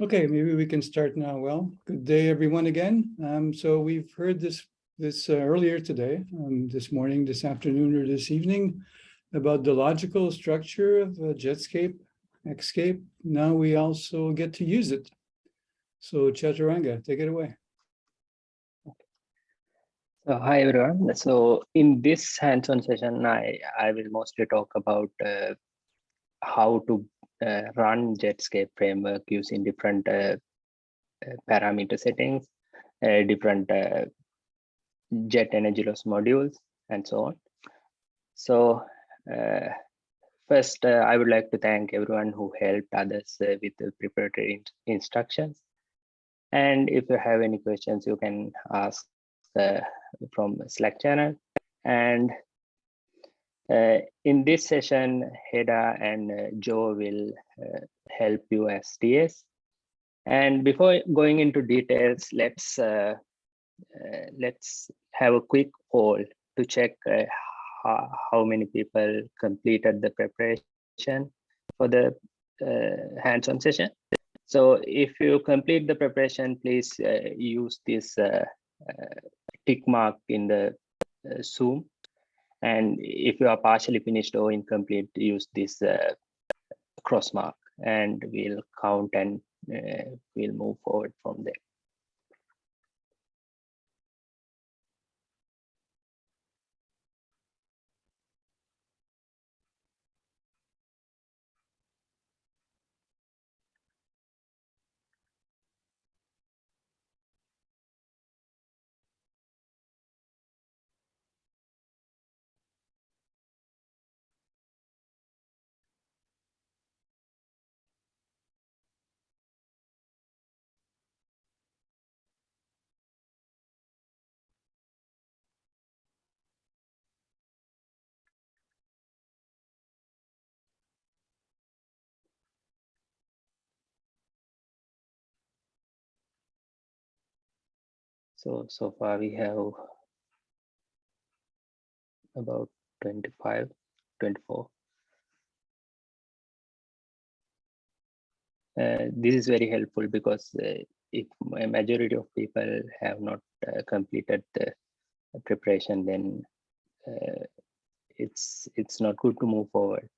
Okay, maybe we can start now. Well, good day, everyone again. Um, so we've heard this this uh, earlier today, um, this morning, this afternoon, or this evening about the logical structure of uh, Jetscape, Xscape. Now we also get to use it. So Chathuranga, take it away. So hi everyone. So in this hands-on session, I, I will mostly talk about uh, how to uh, run Jetscape framework using different uh, uh parameter settings, uh, different jet energy loss modules, and so on. So first, I would like to thank everyone who helped others with the preparatory in instructions. And if you have any questions, you can ask from Slack channel. And uh, in this session, Heda and uh, Joe will uh, help you as TS. And before going into details, let's uh, uh, let's have a quick poll to check how, how many people completed the preparation for the hands-on session. So if you complete the preparation, please uh, use this uh, uh, tick mark in the uh, Zoom. And if you are partially finished or incomplete, use this uh, cross mark and we'll count and uh, we'll move forward from there. So, so far we have about 25, 24. Uh, this is very helpful because uh, if a majority of people have not uh, completed the preparation, then uh, it's it's not good to move forward.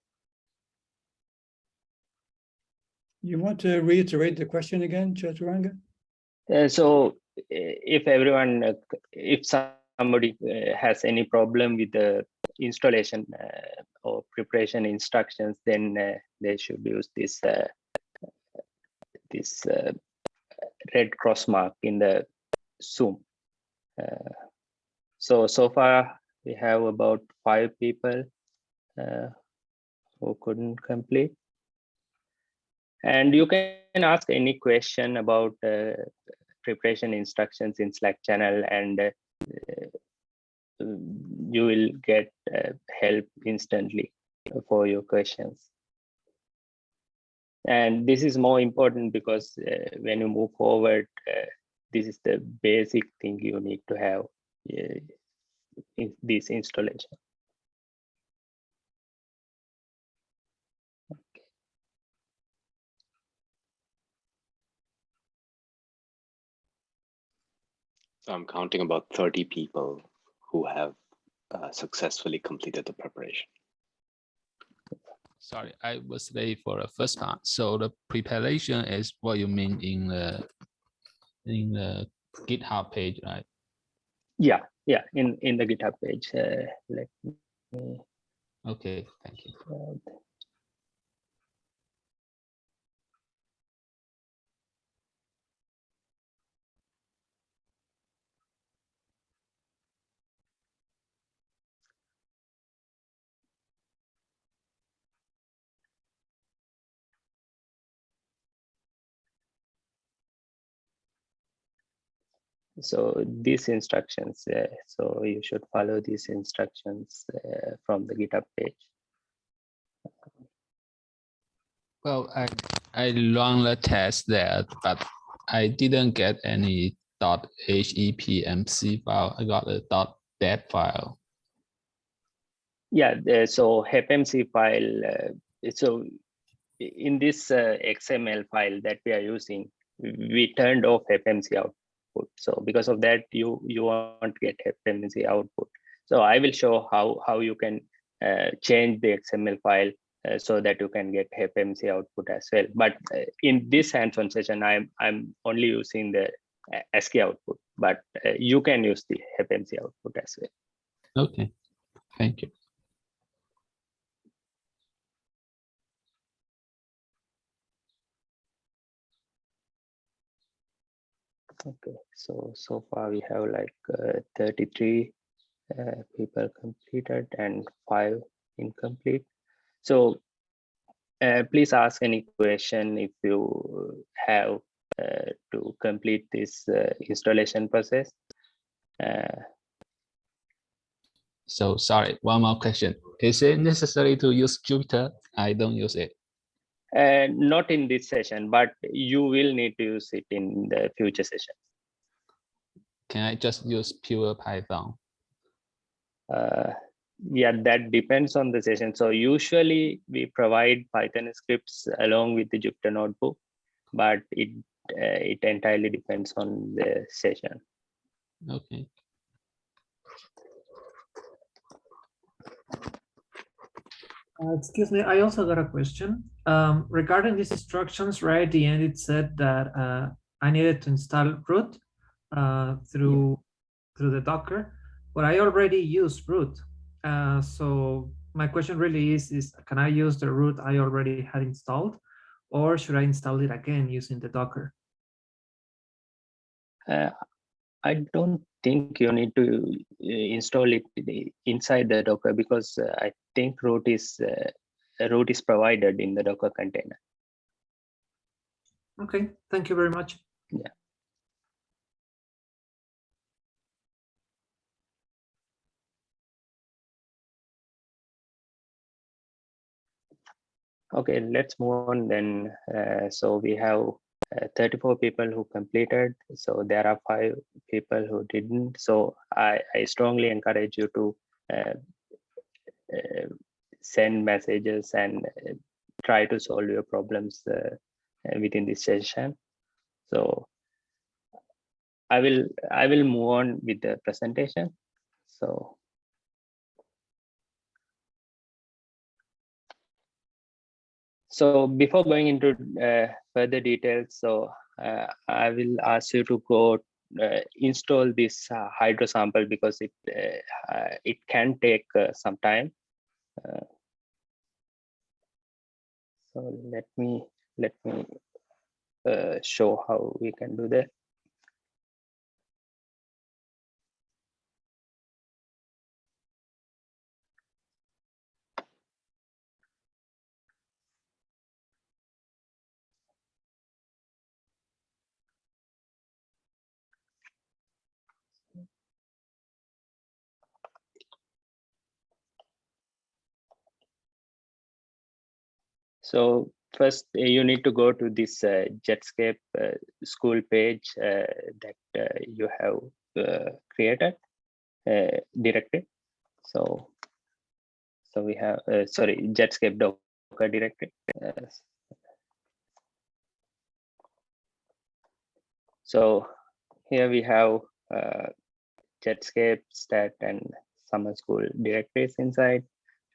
You want to reiterate the question again, Chathuranga? Uh, so if everyone, uh, if somebody uh, has any problem with the installation uh, or preparation instructions, then they should use this this red cross mark in the Zoom. so, so far we have about five people who couldn't complete. And you can ask any question about uh, preparation instructions in Slack channel and uh, you will get uh, help instantly for your questions. And this is more important because uh, when you move forward, this is the basic thing you need to have uh, in this installation. So I'm counting about 30 people who have uh, successfully completed the preparation. Sorry, I was late for the first part. So the preparation is what you mean in the in the GitHub page, right? Yeah, yeah, in in the GitHub page. Uh, let me. Okay, thank you. So these instructions uh, so you should follow these instructions uh, from the github page. Well i i run the test there but i didn't get any. dot hepmc file. I got a. dot dat file. Yeah so hepmc file uh, so in this uh, XML file that we are using, we turned off HepMC output. So because of that, you you won't get HepMC output. So I will show how how you can uh, change the XML file uh, so that you can get HepMC output as well. But uh, in this hands-on session, I'm I'm only using the uh, ASCII output, but uh, you can use the HepMC output as well. Okay, thank you. Okay, so so far we have like uh, 33 uh, people completed and five incomplete. So uh, please ask any question if you have uh, to complete this uh, installation process. Uh, So sorry, one more question. Is it necessary to use Jupyter? I don't use it. uh, not in this session, but you will need to use it in the future session. Can I just use pure Python? Uh, yeah, that depends on the session. So usually we provide Python scripts along with the Jupyter notebook, but it uh, it entirely depends on the session. Okay. Uh, excuse me, I also got a question. Um, regarding these instructions, right at the end, it said that uh, I needed to install root uh, through through the Docker, but I already use root. Uh, so my question really is, is can I use the root I already had installed or should I install it again using the Docker? Uh, I don't think you need to uh, install it inside the Docker because uh, I think root is uh, root is provided in the Docker container. Okay, thank you very much. Okay, let's move on then. Uh, so we have uh, 34 people who completed. So there are five people who didn't. So I, I strongly encourage you to uh, uh, send messages and uh, try to solve your problems uh, within this session. So I will I will move on with the presentation. So So before going into uh, further details, so uh, I will ask you to go uh, install this hydro sample because it it can take some time. So let me let me show how we can do that. So first uh, you need to go to this uh, Jetscape uh, school page uh, that uh, you have uh, created, uh, directory. So, so we have, sorry, Jetscape Docker directory. So here we have Jetscape, stat and summer school directories inside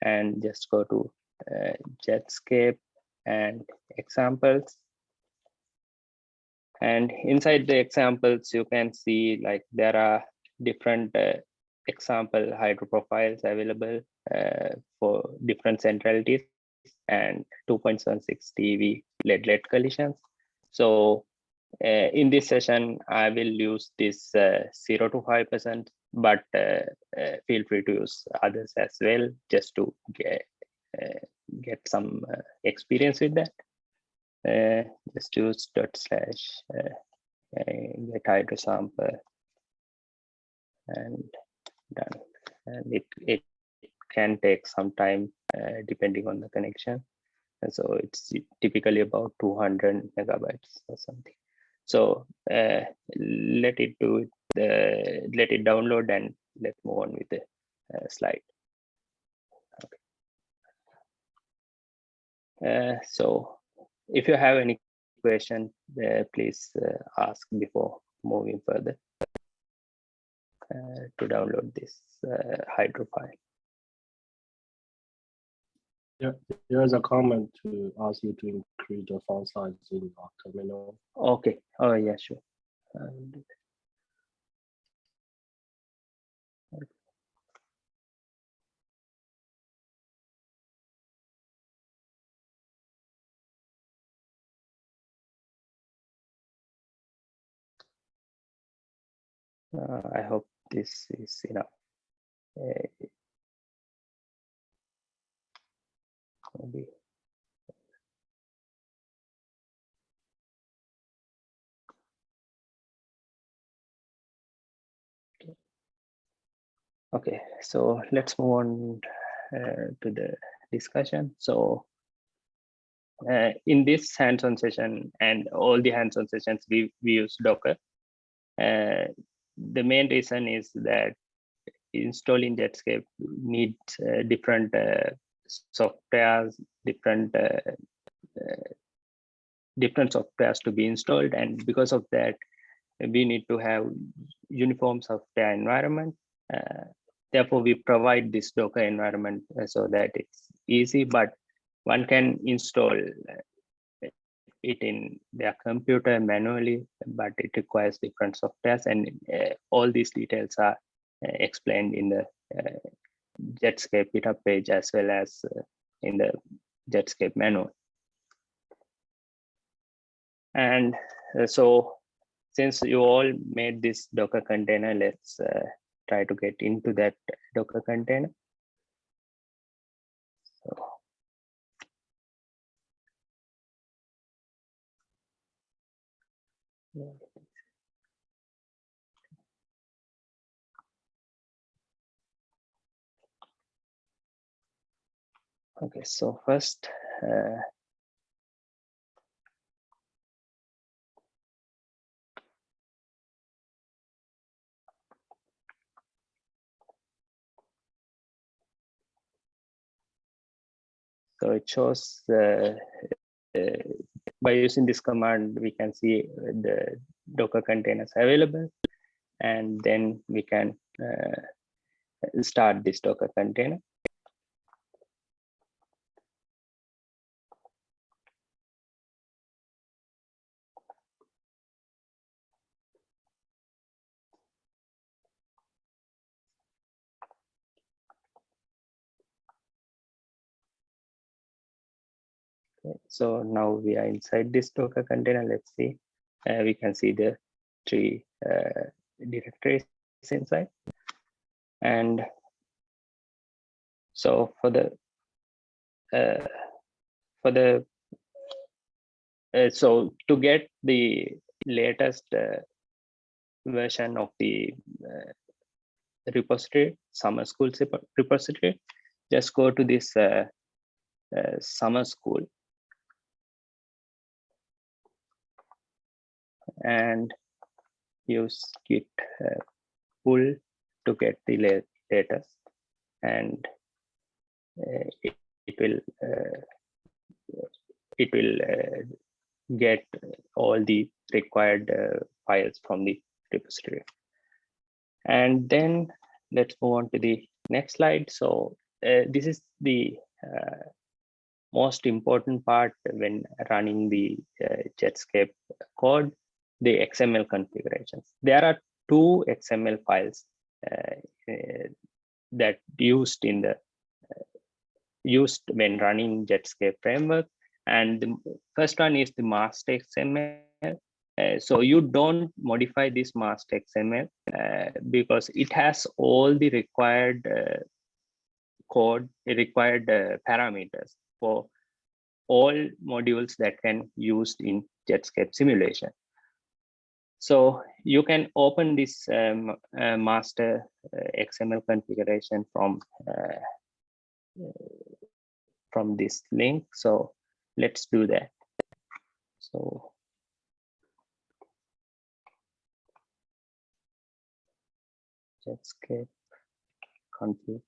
and just go to uh, Jetscape and examples. And inside the examples, you can see like there are different uh, example hydro profiles available uh, for different centralities and 2.76 TeV lead lead collisions. So uh, in this session, I will use this uh, 0 to 5%, but uh, uh, feel free to use others as well, just to get, get some uh, experience with that. Uh, just use dot slash uh, uh, get hydro sample and done. And it, it can take some time uh, depending on the connection. And so it's typically about 200 megabytes or something. So uh, let it do it, uh, let it download and let's move on with the uh, slide. So if you have any question, uh, please uh, ask before moving further uh, to download this uh, hydro file. Yeah, There is a comment to ask you to increase the font size in our terminal. Okay. Oh, yeah, sure. Uh, I hope this is enough. Uh, maybe. Okay, so let's move on uh, to the discussion. So uh, in this hands-on session and all the hands-on sessions, we, we use Docker. Uh, the main reason is that installing Jetscape needs uh, different uh, softwares, different uh, uh, different softwares to be installed, and because of that, we need to have uniform software environment. Uh, therefore, we provide this Docker environment so that it's easy, but one can install it in their computer manually, but it requires different softwares, and uh, all these details are uh, explained in the uh, Jetscape GitHub page as well as uh, in the Jetscape manual. And so since you all made this Docker container, let's try to get into that Docker container. Yeah. Okay, so first, uh, so it shows uh, uh, by using this command, we can see the Docker containers available, and then we can uh, start this Docker container. Okay, So now we are inside this Docker container. Let's see. Uh, we can see the three uh, directories inside. And so for the uh, for the uh, so to get the latest uh, version of the uh, repository, summer school repository, just go to this summer school and use git uh, pull to get the la- latest. And uh, it, it will uh, it will uh, get all the required uh, files from the repository. And then let's move on to the next slide. So this is the most important part when running the uh, Jetscape code the XML configurations. There are two XML files uh, uh, that used in the uh, used when running Jetscape framework, and the first one is the master XML. Uh, so you don't modify this master XML uh, because it has all the required uh, code, required parameters for all modules that can used in Jetscape simulation. So you can open this um, uh, master uh, XML configuration from uh, from this link. So let's do that. So Jetscape config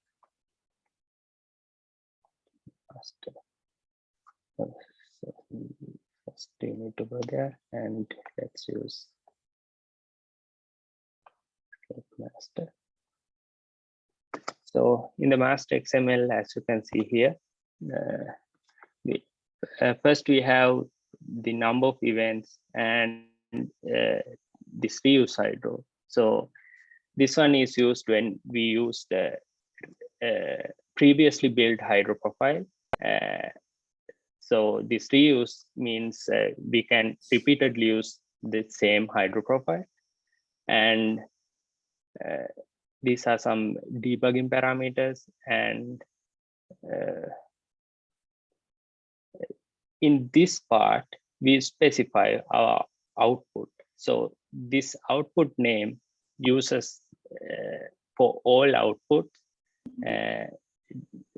master. So first you need to go there and let's use get master. So in the master XML, as you can see here, uh, uh, first we have the number of events and uh, this reuse hydro. So this one is used when we use the uh, previously built hydro profile. Uh, so this reuse means uh, we can repeatedly use the same hydro profile. And uh, these are some debugging parameters and uh, in this part, we specify our output. So this output name uses uh, for all outputs uh,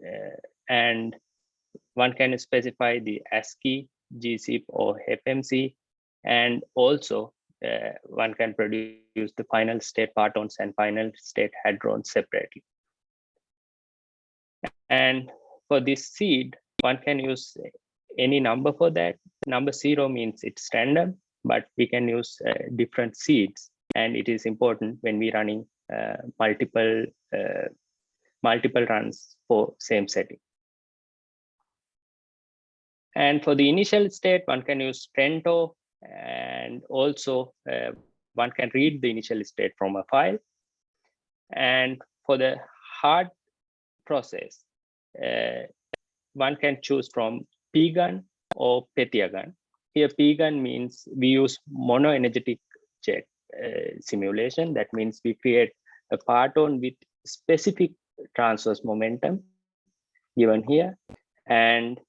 uh, and one can specify the ASCII, GZIP or HepMC and also uh, one can produce the final state partons and final state hadrons separately. And for this seed, one can use any number for that. Number zero means it's random, but we can use uh, different seeds. And it is important when we're running uh, multiple uh, multiple runs for same setting. And for the initial state, one can use Trento and also uh, one can read the initial state from a file. And for the hard process, uh, one can choose from PGun or PythiaGun. Here PGun means we use monoenergetic jet uh, simulation. That means we create a parton with specific transverse momentum given here. And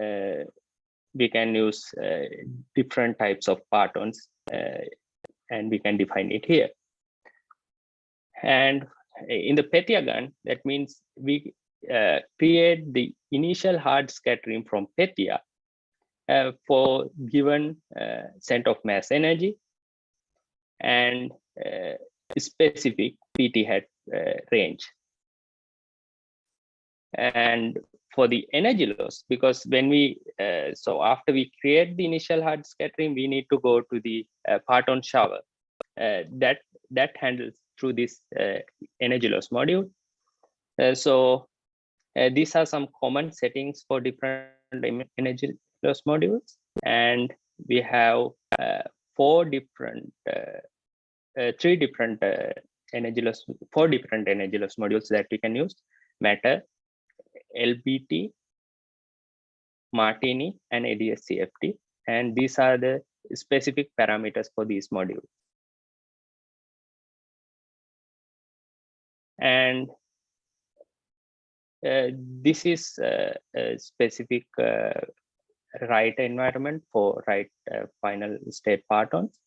uh, we can use uh, different types of partons uh, and we can define it here. And in the PythiaGun, that means we uh, create the initial hard scattering from Pythia uh, for given uh, center of mass energy and uh, specific PT hat range. And for the energy loss because when we uh, so after we create the initial hard scattering we need to go to the uh, parton shower. Uh, that that handles through this uh, energy loss module. Uh, so uh, these are some common settings for different energy loss modules. And we have four different three different energy loss four different energy loss modules that we can use. Matter LBT, Martini, and ADS-CFT. And these are the specific parameters for these modules. And uh, this is uh, a specific uh, write environment for write uh, final state partons.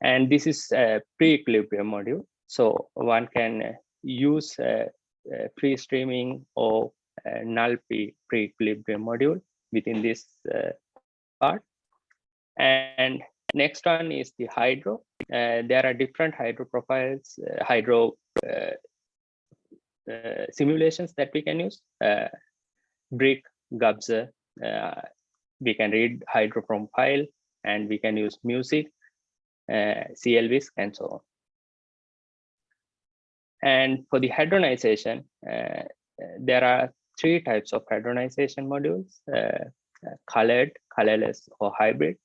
And this is a pre-equilibrium module. So one can use uh, pre-streaming or uh, null pre- pre-equilibrium module within this uh, part. And next one is the hydro. Uh, there are different hydro profiles, uh, hydro uh, uh, simulations that we can use. Uh, Brick, Gubser, uh, we can read hydro from file and we can use music, uh, CLVisc and so on. And for the hadronization, uh, there are three types of hadronization modules, uh, uh, colored, colorless, or hybrid.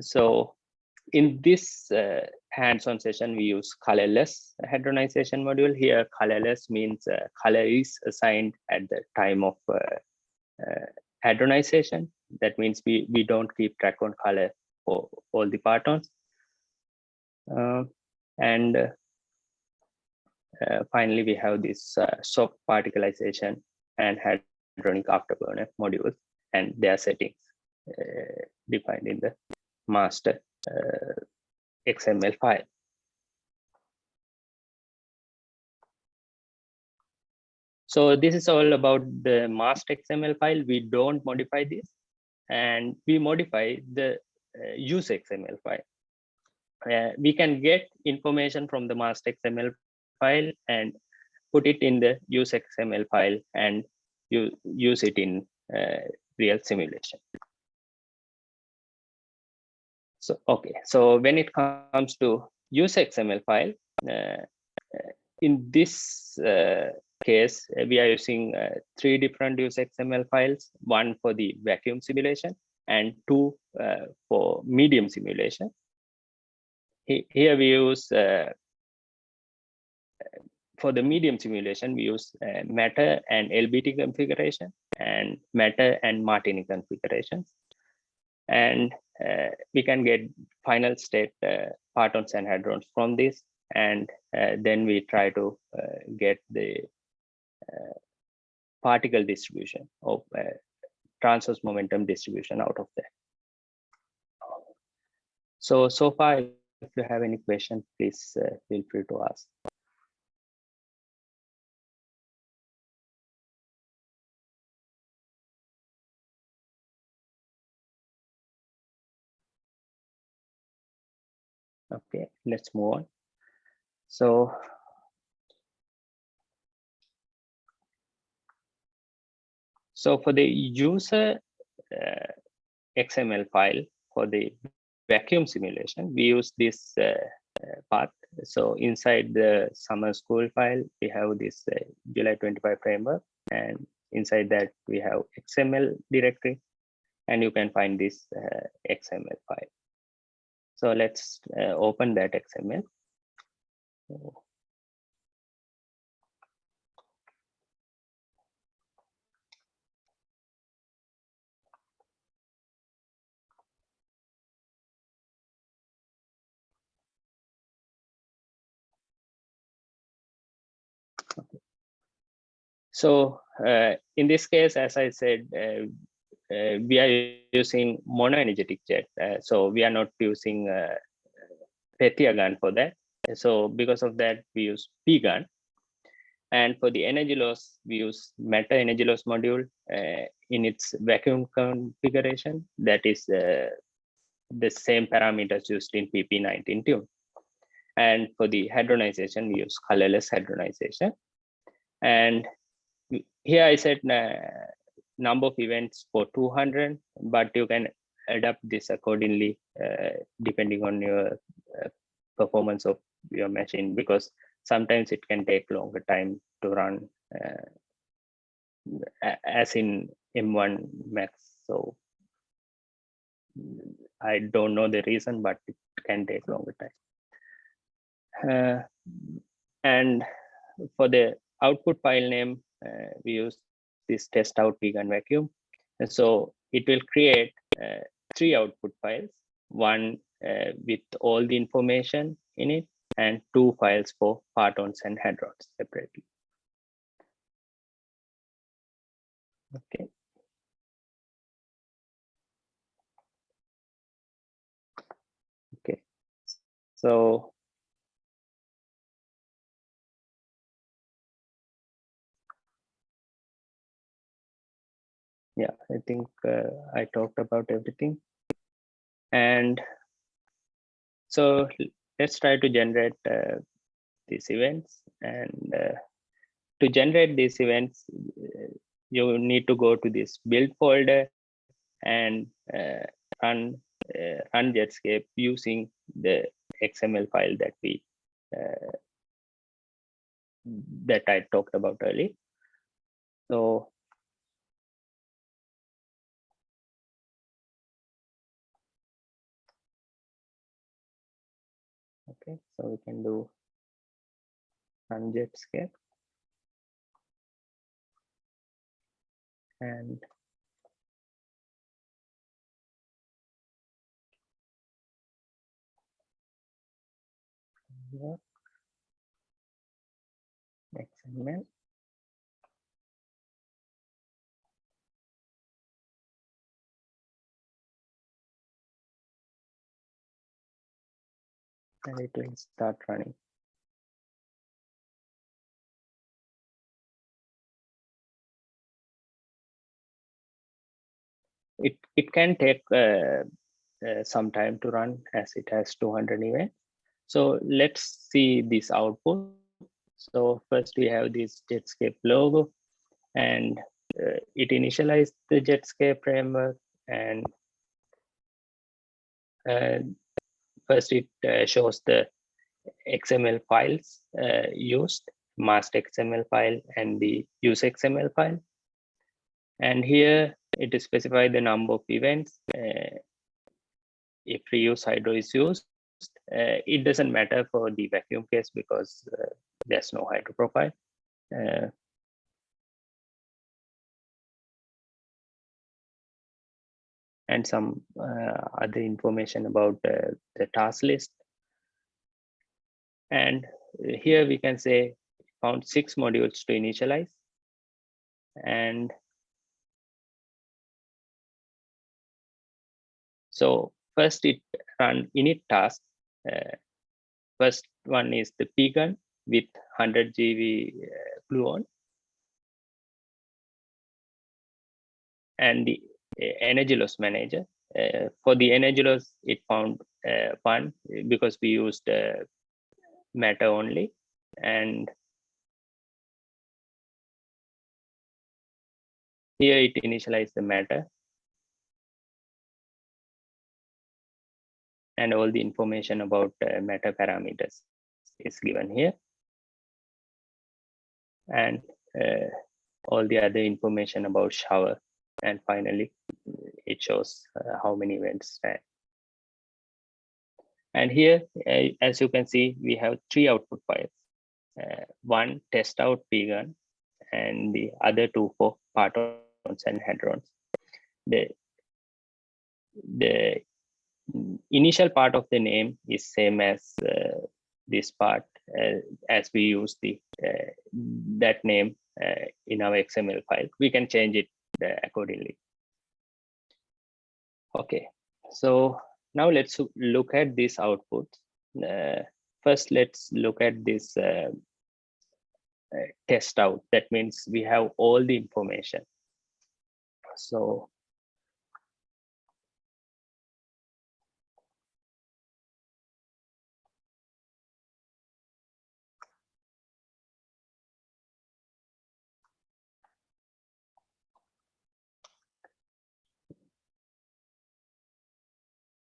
So in this uh, hands-on session, we use colorless hadronization module. Here, colorless means uh, color is assigned at the time of uh, uh, hadronization. That means we, we don't keep track on color for all the partons. Uh, and uh, uh, finally, we have this uh, soft particlization and hadronic afterburner modules and their settings uh, defined in the master uh, XML file. So this is all about the master XML file. We don't modify this and we modify the uh, use XML file. Uh, we can get information from the master XML file and put it in the use XML file and you use it in uh, real simulation. So, okay, so when it comes to use XML file, uh, uh, in this uh, case, uh, we are using uh, three different use XML files, one for the vacuum simulation and two for medium simulation. Here we use for the medium simulation, we use uh, matter and LBT configuration and matter and Martini configurations. And uh, we can get final state uh, partons and hadrons from this. And uh, then we try to uh, get the uh, particle distribution of transverse momentum distribution out of that. So, so far, if you have any question, please feel free to ask. Okay, let's move on. So. So for the user uh, XML file for the vacuum simulation, we use this uh, path. So inside the summer school file, we have this uh, July 25 framework and inside that we have XML directory and you can find this uh, XML file. So let's uh, open that XML. So- uh, in this case, as I said, uh, we are using monoenergetic jet. Uh, so we are not using uh, gun for that. So because of that, we use P gun. And for the energy loss, we use Matter energy loss module uh, in its vacuum configuration. That is uh, the same parameters used in PP19 tune. And for the hadronization, we use colorless hadronization. And here I said uh, number of events for 200, but you can adapt this accordingly uh, depending on your uh, performance of your machine because sometimes it can take longer time to run uh, as in M1 Max. So I don't know the reason, but it can take longer time. Uh, and for the output file name, uh, we use this test out pgun vacuum. And so it will create uh, three output files, one uh, with all the information in it and two files for partons and hadrons separately. Okay. Okay, so yeah, I think uh, I talked about everything. And so let's try to generate uh, these events. And uh, to generate these events, uh, you need to go to this build folder and uh, run uh, run Jetscape using the XML file that we that I talked about earlier. So so we can do run Jetscape. And here, XML. And it will start running. It, it can take uh, uh, some time to run as it has 200 events. So let's see this output. So first we have this Jetscape logo and uh, it initialized the Jetscape framework and uh, first it uh, shows the XML files uh, used, master XML file and the use XML file. And here it specify the number of events. uh, if reuse hydro is used, uh, it doesn't matter for the vacuum case because uh, there's no hydro profile. Uh, and some uh, other information about uh, the task list. And here we can say found six modules to initialize. And so first it run init task. Uh, first one is the pgun with 100 GeV uh, gluon. And the energy loss manager. Uh, for the energy loss, it found uh, one because we used uh, matter only. And here it initialized the matter. And all the information about uh, matter parameters is given here. And uh, all the other information about shower and finally it shows uh, how many events. And here, uh, as you can see, we have three output files. Uh, one test out pgun and the other two for partons and hadrons. The, the initial part of the name is same as uh, this part uh, as we use the uh, that name in our XML file. We can change it uh, accordingly. Okay, so now let's look at this output. Uh, first, let's look at this uh, uh, test out. That means we have all the information. So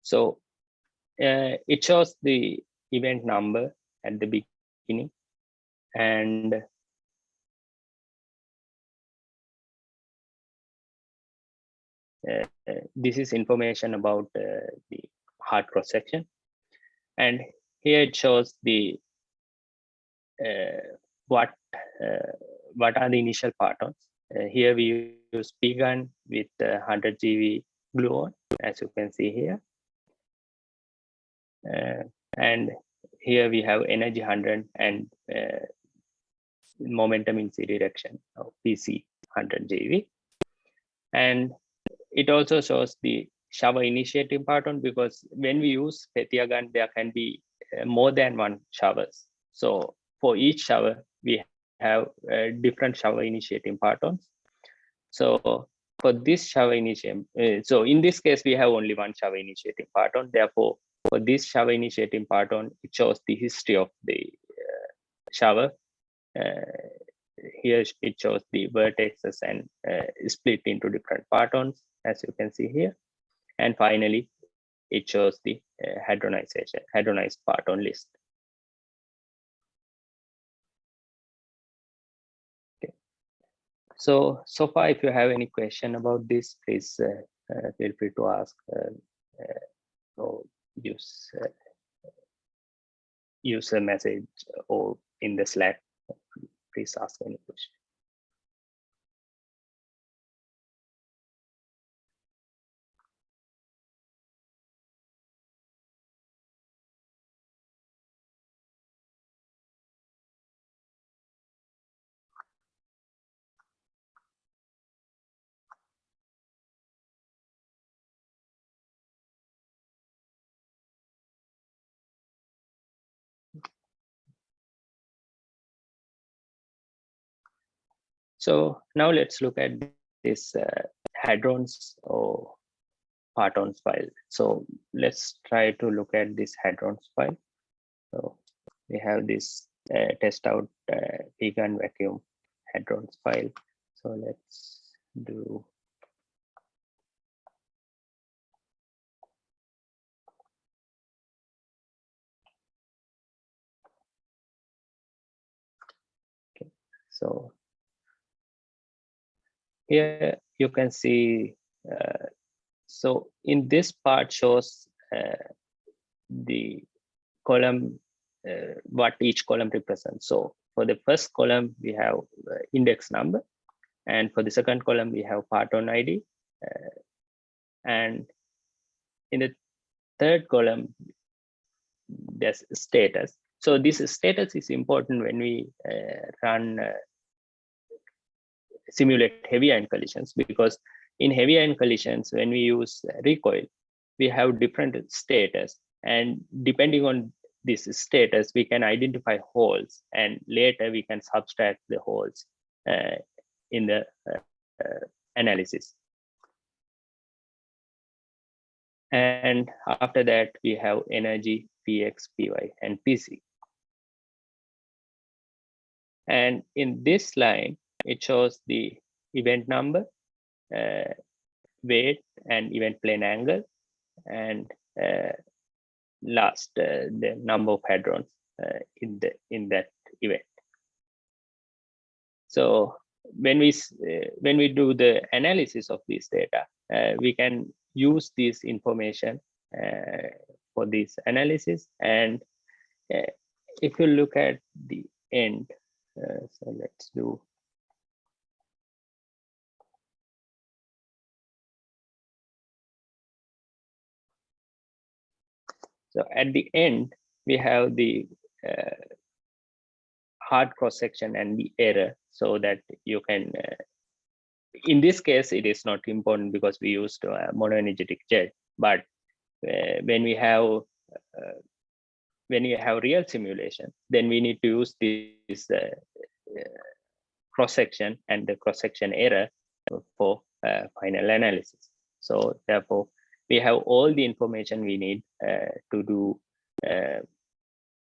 So uh, it shows the event number at the beginning and uh, uh, this is information about uh, the hard cross section and here it shows the uh, what uh, what are the initial partons here we use pgun with uh, 100 GeV gluon as you can see here and here we have energy 100 and uh, momentum in c direction of pc 100 GeV and it also shows the shower initiating parton because when we use Pythia gun there can be uh, more than one showers. So for each shower we have uh, different shower initiating partons so for this shower initiating uh, so in this case we have only one shower initiating parton therefore for this shower initiating parton, it shows the history of the uh, shower. Uh, here it shows the vertexes and uh, split into different partons, as you can see here. And finally, it shows the uh, hadronization, hadronized parton list. Okay. So, so far, if you have any question about this, please uh, uh, feel free to ask. so use use a message or in the Slack. Please ask any question. So now let's look at this uh, hadrons or partons file. So let's try to look at this hadrons file. So we have this uh, test out uh, pgun vacuum hadrons file. So let's do so here you can see, uh, so in this part shows uh, the column, uh, what each column represents. So for the first column, we have uh, index number. And for the second column, we have Parton ID. uh, and in the third column, there's status. So this status is important when we uh, run simulate heavy ion collisions because in heavy ion collisions, when we use recoil, we have different status and depending on this status, we can identify holes and later we can subtract the holes uh, in the uh, uh, analysis. And after that, we have energy, px, py, and pz. And in this line, it shows the event number, uh, weight, and event plane angle, and uh, last uh, the number of hadrons uh, in the in that event. So when we uh, when we do the analysis of this data, uh, we can use this information for this analysis. And if you look at the end, so let's do. So at the end, we have the uh, hard cross section and the error so that you can uh, in this case it is not important because we used a monoenergetic jet. But uh, when we have uh, when you have real simulation then we need to use this uh, uh, cross section and the cross section error for uh, final analysis. So therefore we have all the information we need uh, to do uh,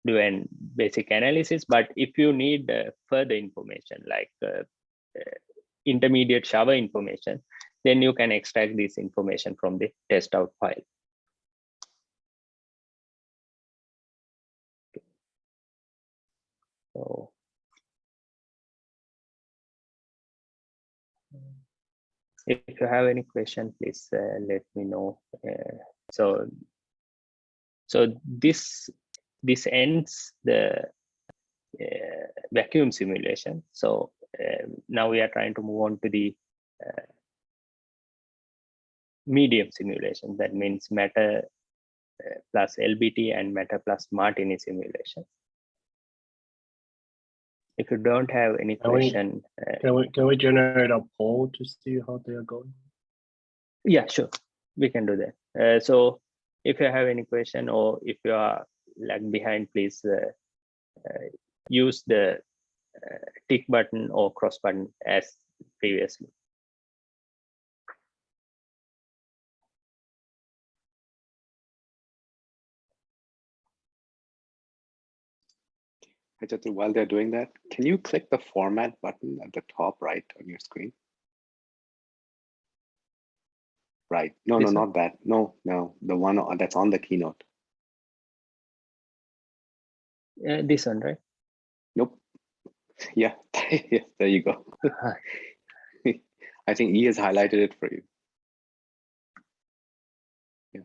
do an basic analysis. But if you need uh, further information like uh, uh, intermediate shower information then you can extract this information from the test out file. So if you have any question please uh, let me know uh, so so this this ends the uh, vacuum simulation. So um, now we are trying to move on to the uh, medium simulation. That means matter uh, plus LBT and matter plus Martini simulation. If you don't have any Can question, uh, Can we, can we generate a poll to see how they are going? yeah, sure, we can do that. Uh, so if you have any question or if you are lag behind, please uh, uh, use the uh, tick button or cross button as previously. While they're doing that, can you click the format button at the top right on your screen? Right. No, no, not that. No, no, the one that's on the keynote. Uh, this one, right? Nope. Yeah, yeah, there you go. I think E has highlighted it for you. Yeah.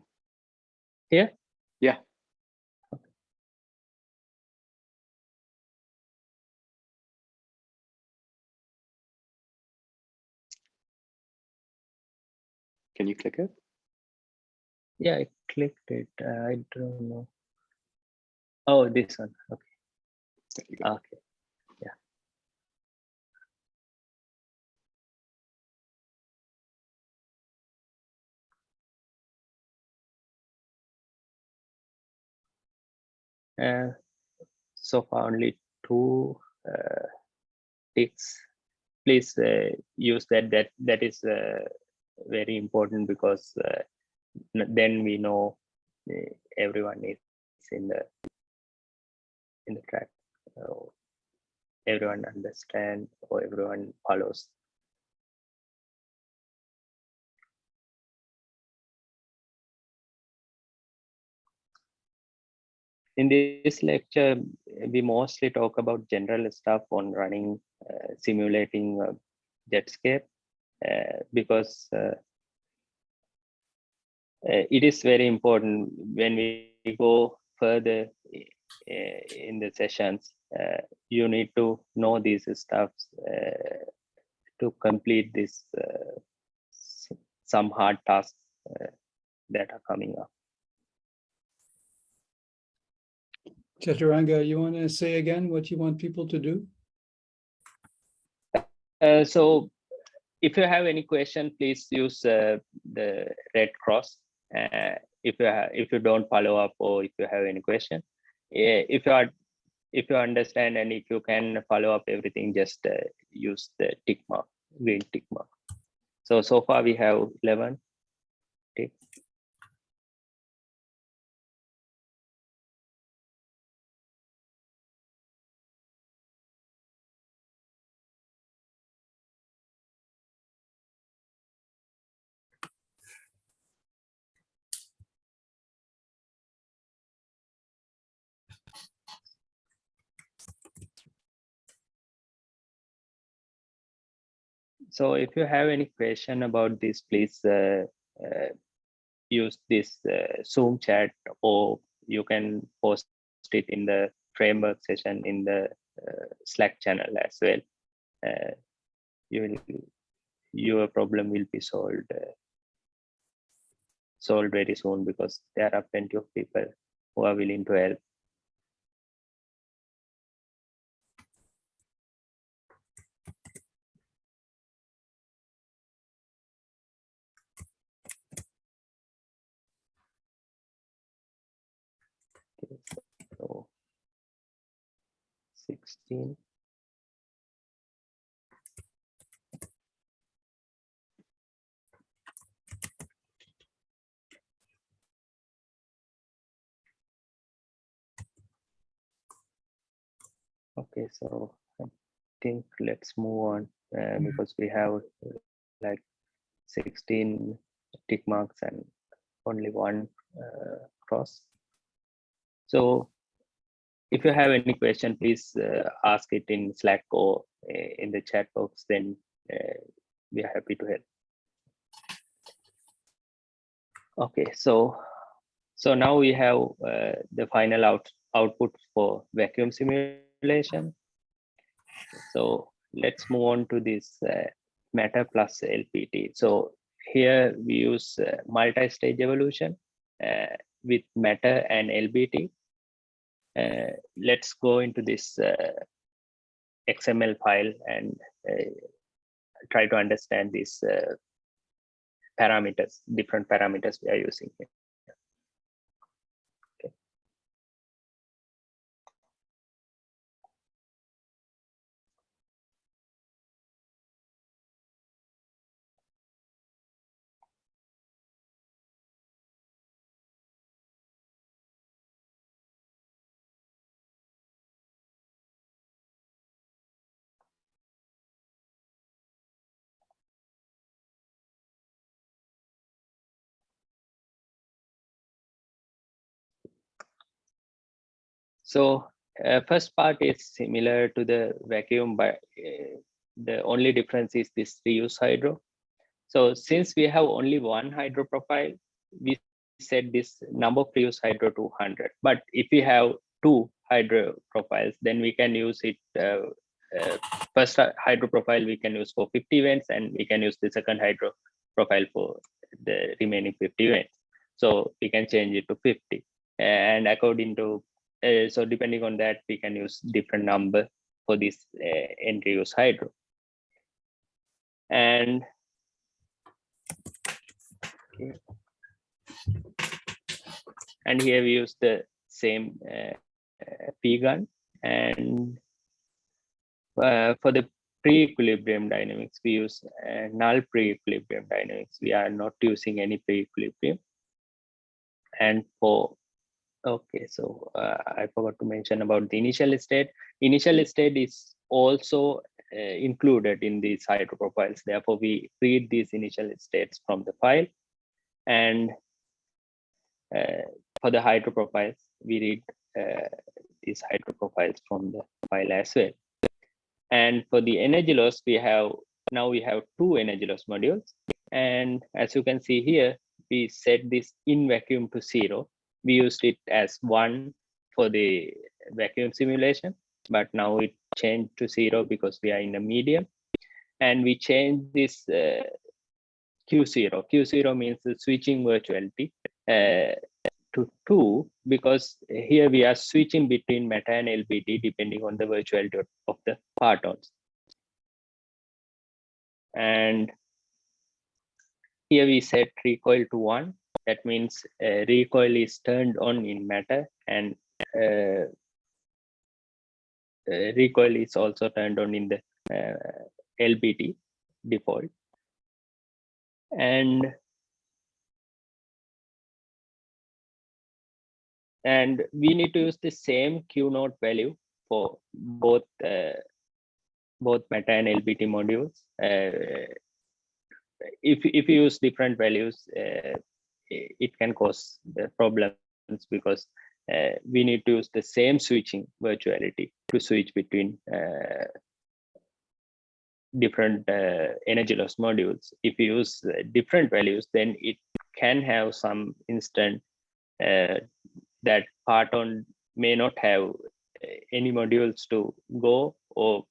Here? Can you click it? Yeah, I clicked it. Uh, I don't know. Oh, this one. Okay. There you go. Okay. Uh, so far only two uh, ticks. Please uh, use that. That that is uh, very important because uh, then we know uh, everyone is in the in the track. So everyone understand or everyone follows. In this lecture we mostly talk about general stuff on running uh, simulating uh, jetscape because uh, uh, it is very important when we go further uh, in the sessions, uh, you need to know these stuffs uh, to complete this uh, some hard tasks uh, that are coming up. Chathuranga, you want to say again what you want people to do? Uh, so if you have any question, please use uh, the red cross. Uh, if you if you don't follow up or if you have any question, Eh, if you are if you understand and if you can follow up everything, just uh, use the tick mark, green tick mark. So so far we have eleven. ticks. So if you have any question about this, please uh, uh, use this uh, Zoom chat or you can post it in the framework session in the uh, Slack channel as well. Uh, you will, your problem will be solved uh, solved very soon because there are plenty of people who are willing to help. So 16. Okay, so I think let's move on uh, because we have uh, like 16 tick marks and only one uh, cross. So if you have any question, please uh, ask it in Slack or uh, in the chat box, then uh, we are happy to help. Okay, so so now we have uh, the final out output for vacuum simulation. So let's move on to this uh, matter plus LBT. So here we use uh, multi-stage evolution with matter and LBT. Uh, let's go into this uh, XML file and uh, try to understand these parameters, different parameters we are using here. So uh, first part is similar to the vacuum, but uh, the only difference is this reuse hydro. So since we have only one hydro profile, we set this number of reuse hydro to 100. But if we have two hydro profiles, then we can use it. Uh, uh, first hydro profile we can use for 50 events, and we can use the second hydro profile for the remaining 50 events. So we can change it to 50. And according to uh, so depending on that, we can use different number for this uh, entry use hydro. And and here we use the same uh, uh, PGun and uh, for the pre-equilibrium dynamics, we use uh, null pre-equilibrium dynamics. We are not using any pre-equilibrium. And for Okay, so uh, I forgot to mention about the initial state. Initial state is also uh, included in these hydro profiles. Therefore, we read these initial states from the file. And uh, for the hydro profiles, we read uh, these hydroprofiles from the file as well. And for the energy loss, we have now we have two energy loss modules. And as you can see here, we set this in vacuum to zero. We used it as one for the vacuum simulation, but now it changed to zero because we are in a medium. And we changed this uh, Q0. Q0 means the switching virtuality uh, to two because here we are switching between matter and LBT depending on the virtuality of- of the partons. And here we set recoil to one. That means uh, recoil is turned on in matter and uh, uh, recoil is also turned on in the uh, LBT default. And and we need to use the same Q naught value for both uh, both matter and LBT modules. Uh, if if you use different values, uh, it can cause the problems because uh, we need to use the same switching virtuality to switch between uh, different uh, energy loss modules. If you use uh, different values, then it can have some instant uh, that parton may not have uh, any modules to go or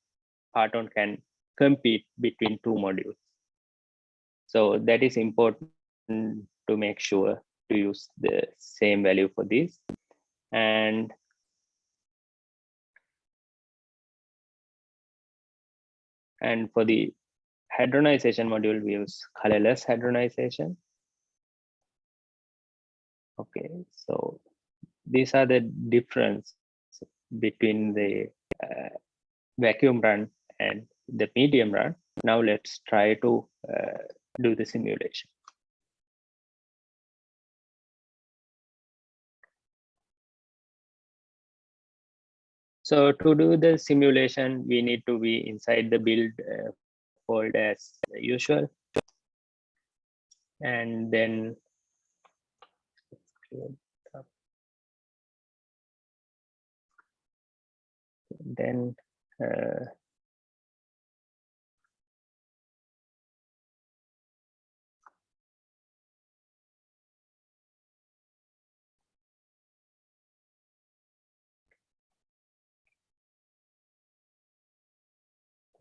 parton can compete between two modules. So that is important to make sure to use the same value for this. And and for the hadronization module, we use colorless hadronization. Okay, so these are the difference between the uh, vacuum run and the medium run. Now let's try to uh, do the simulation. So to do the simulation, we need to be inside the build uh, folder as usual. And then then uh,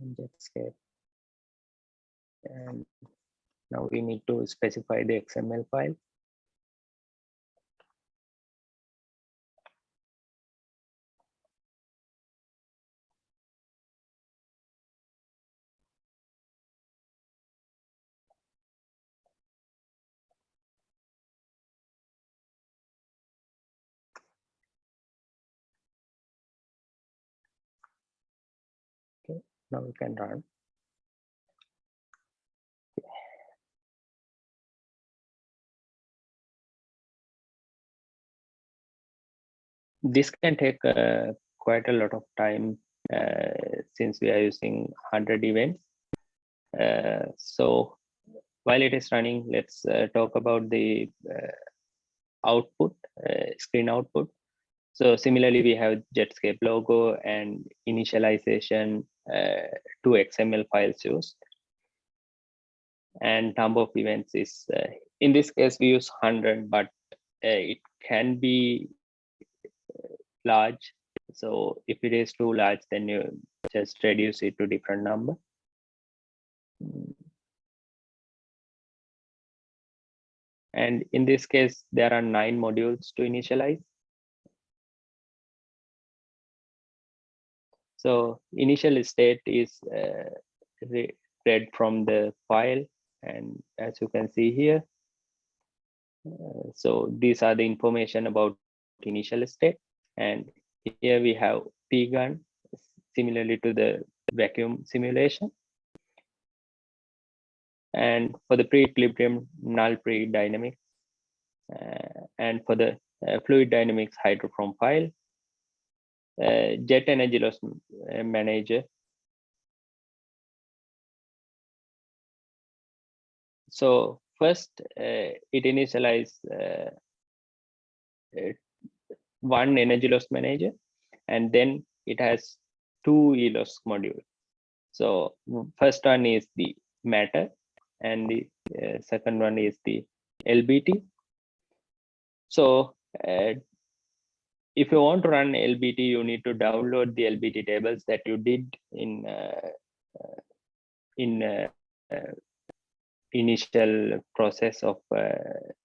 and Jetscape. And now we need to specify the XML file. Now we can run. This can take uh, quite a lot of time uh, since we are using 100 events. Uh, so while it is running, let's uh, talk about the uh, output, uh, screen output. So similarly, we have Jetscape logo and initialization uh, two XML files used. And number of events is, uh, in this case, we use 100, but uh, it can be uh, large. So if it is too large, then you just reduce it to different number. And in this case, there are nine modules to initialize. So initial state is uh, re- read from the file and as you can see here. uh, so these are the information about initial state and here we have PGun similarly to the vacuum simulation. And for the pre-equilibrium null pre-dynamics uh, and for the uh, fluid dynamics hydroform file jet energy loss uh, manager. So first, uh, it initialize uh, uh, one energy loss manager, and then it has two Eloss module. So first one is the matter, and the uh, second one is the LBT. So uh, if you want to run LBT, you need to download the LBT tables that you did in uh, uh, in uh, initial process of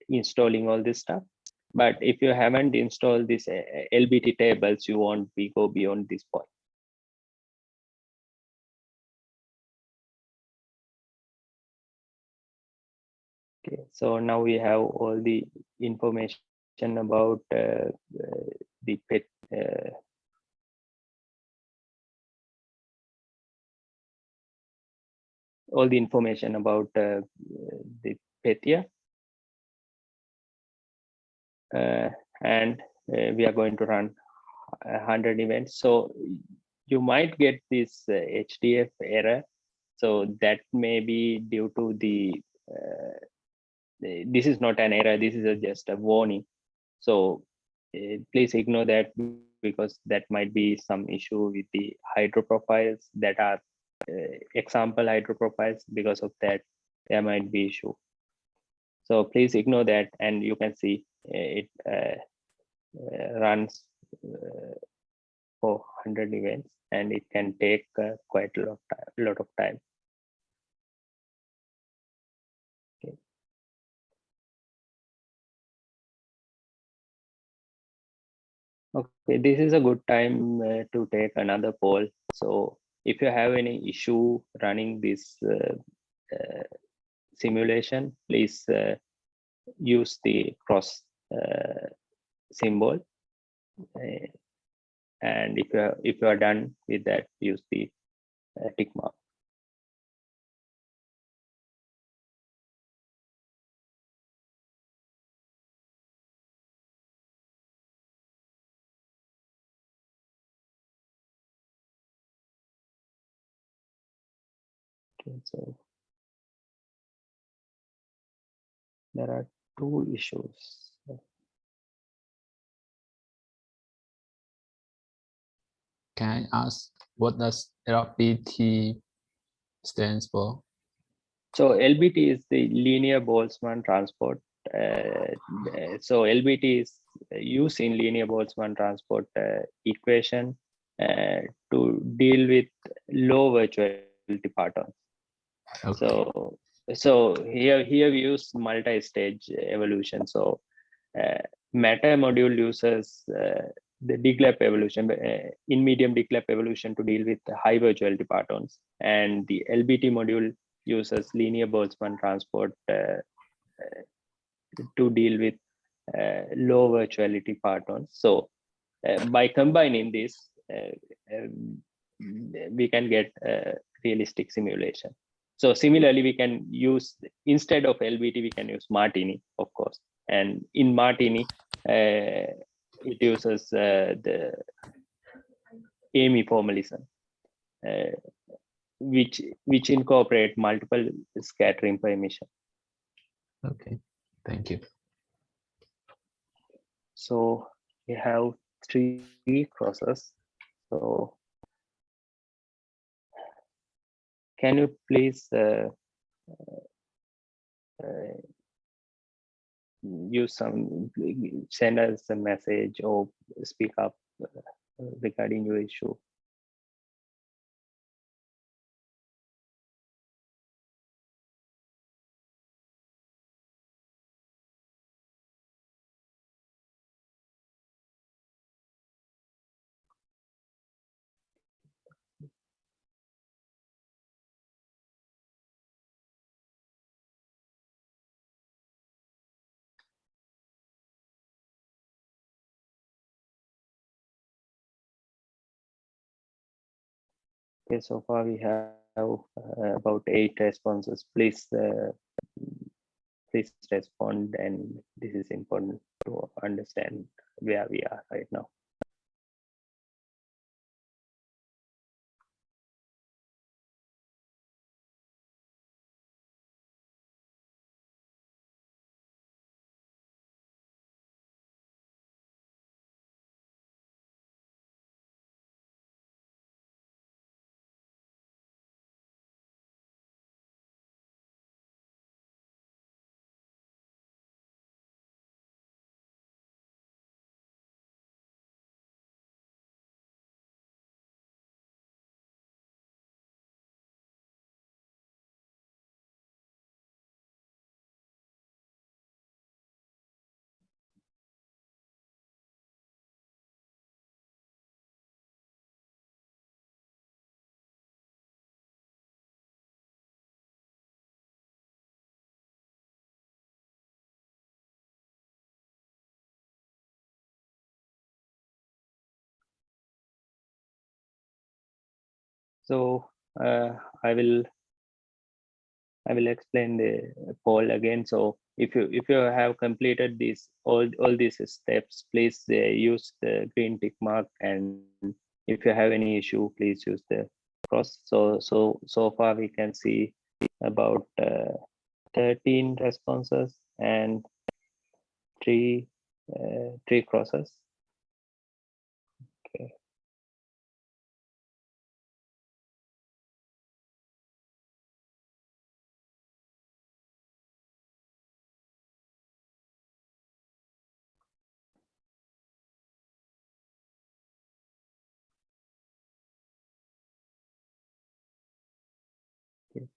installing all this stuff. But if you haven't installed this uh, LBT tables, you won't be go beyond this point. Okay, so now we have all the information about uh, uh, the pet. Uh, all the information about uh, the Pythia. Uh, and uh, we are going to run 100 events. So you might get this HDF error. So that may be due to the, the- this is not an error, this is a- just a warning. So uh, please ignore that because that might be some issue with the hydro profiles that are uh, example hydro profiles. Because of that, there might be issue. So please ignore that and you can see uh, it uh, uh, runs for 100 events and it can take quite a lot lot of time. Okay, this is a good time uh, to take another poll. So if you have any issue running this uh, uh, simulation, please uh, use the cross uh, symbol. Uh, and if you are, if you are done with that, use the tick mark. So there are two issues. Can I ask what does LBT stands for? So LBT is the linear Boltzmann transport. Uh, uh, so LBT is used in linear Boltzmann transport uh, equation uh, to deal with low virtuality partons. So so here here we use multi-stage evolution. So uh, matter module uses uh, the DGLAP evolution uh, in medium DGLAP evolution to deal with high virtuality partons, and the LBT module uses linear Boltzmann transport uh, uh, to deal with uh, low virtuality partons. So by combining this, um, we can get realistic simulation. So similarly, we can use instead of LBT, we can use Martini, of course. And in Martini, uh, it uses uh, the AMY formalism, uh, which which incorporate multiple scattering permission. Okay, thank you. So we have three crosses. So can you please uh, uh, use some send us a message or speak up uh, regarding your issue? Okay, so far we have uh, about eight responses. Please, uh, please respond, and this is important to understand where we are right now. So uh, I will I will explain the poll again. So if you if you have completed these all all these steps, please uh, use the green tick mark. And if you have any issue, please use the cross. So so so far we can see about uh, 13 responses and three uh, three crosses.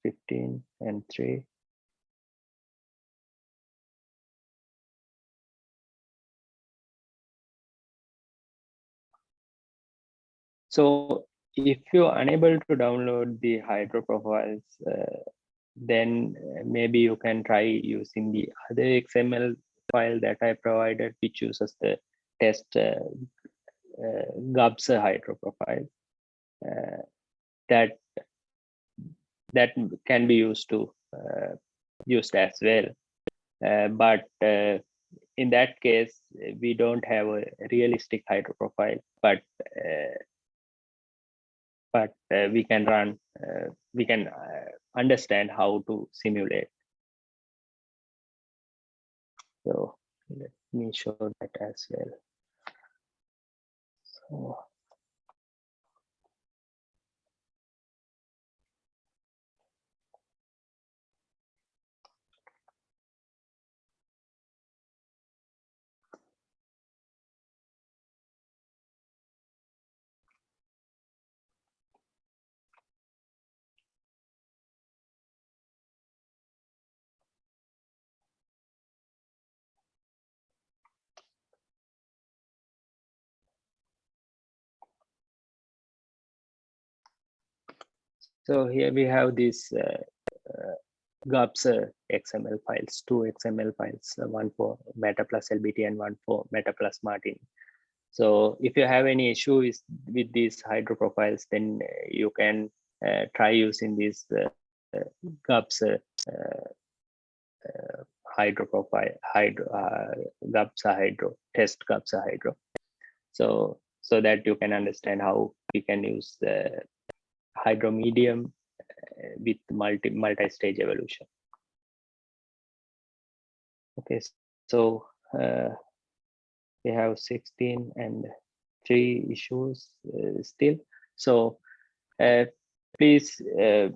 15 and 3. So if you're unable to download the Hydro profiles, uh, then uh, maybe you can try using the other XML file that I provided, which uses the test uh, uh, GUBS Hydro profile. Uh, that that can be used to uh, used as well. Uh, but uh, in that case, we don't have a realistic hydro profile, but but uh, we can run, uh, we can uh, understand how to simulate. So let me show that as well. So. So here we have these uh, uh, GUBS uh, XML files, two XML files, one for Matter plus LBT and one for Matter plus Martini. So if you have any issue is with these hydro profiles, then you can uh, try using these uh, GUBS uh, uh, hydro profile, hydro, uh, GUBS hydro, test GUBS hydro. So, so that you can understand how you can use the hydro medium uh, with multi multi-stage evolution. Okay, so uh, we have 16 and three issues uh, still. So uh, please uh,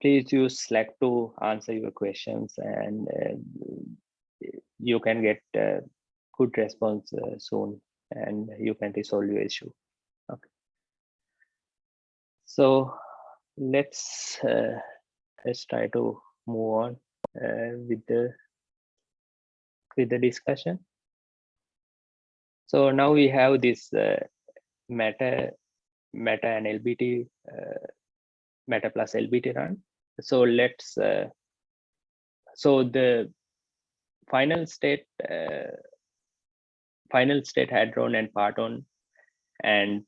please use Slack to answer your questions and uh, you can get good response soon and you can resolve your issue. So let's uh, let's try to move on uh, with the with the discussion. So now we have this uh, matter matter and LBT uh, matter plus LBT run. So let's uh, so the final state uh, final state hadron and parton and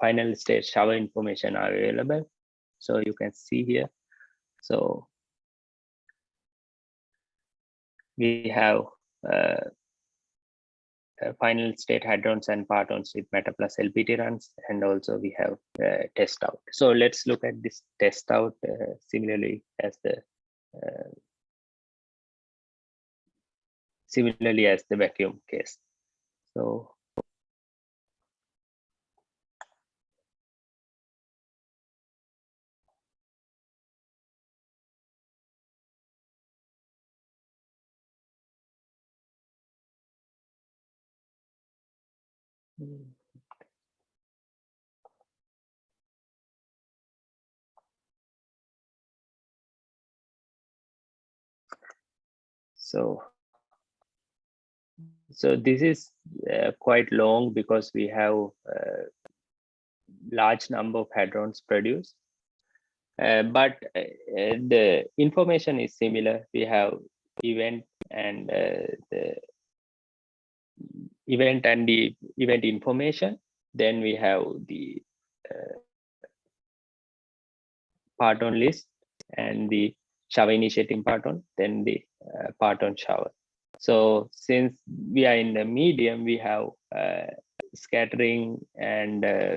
final state shower information are available. So you can see here. So we have uh, final state hadrons and partons with matter plus LBT runs, and also we have uh, test out. So let's look at this test out uh, similarly as the uh, similarly as the vacuum case. So So, so this is uh, quite long because we have uh, large number of hadrons produced. Uh, but uh, uh, the information is similar. We have event and the event and the event information. Then we have the uh, part-on list and the shower initiating part-on, then the uh, part-on shower. So since we are in the medium, we have uh, scattering and uh,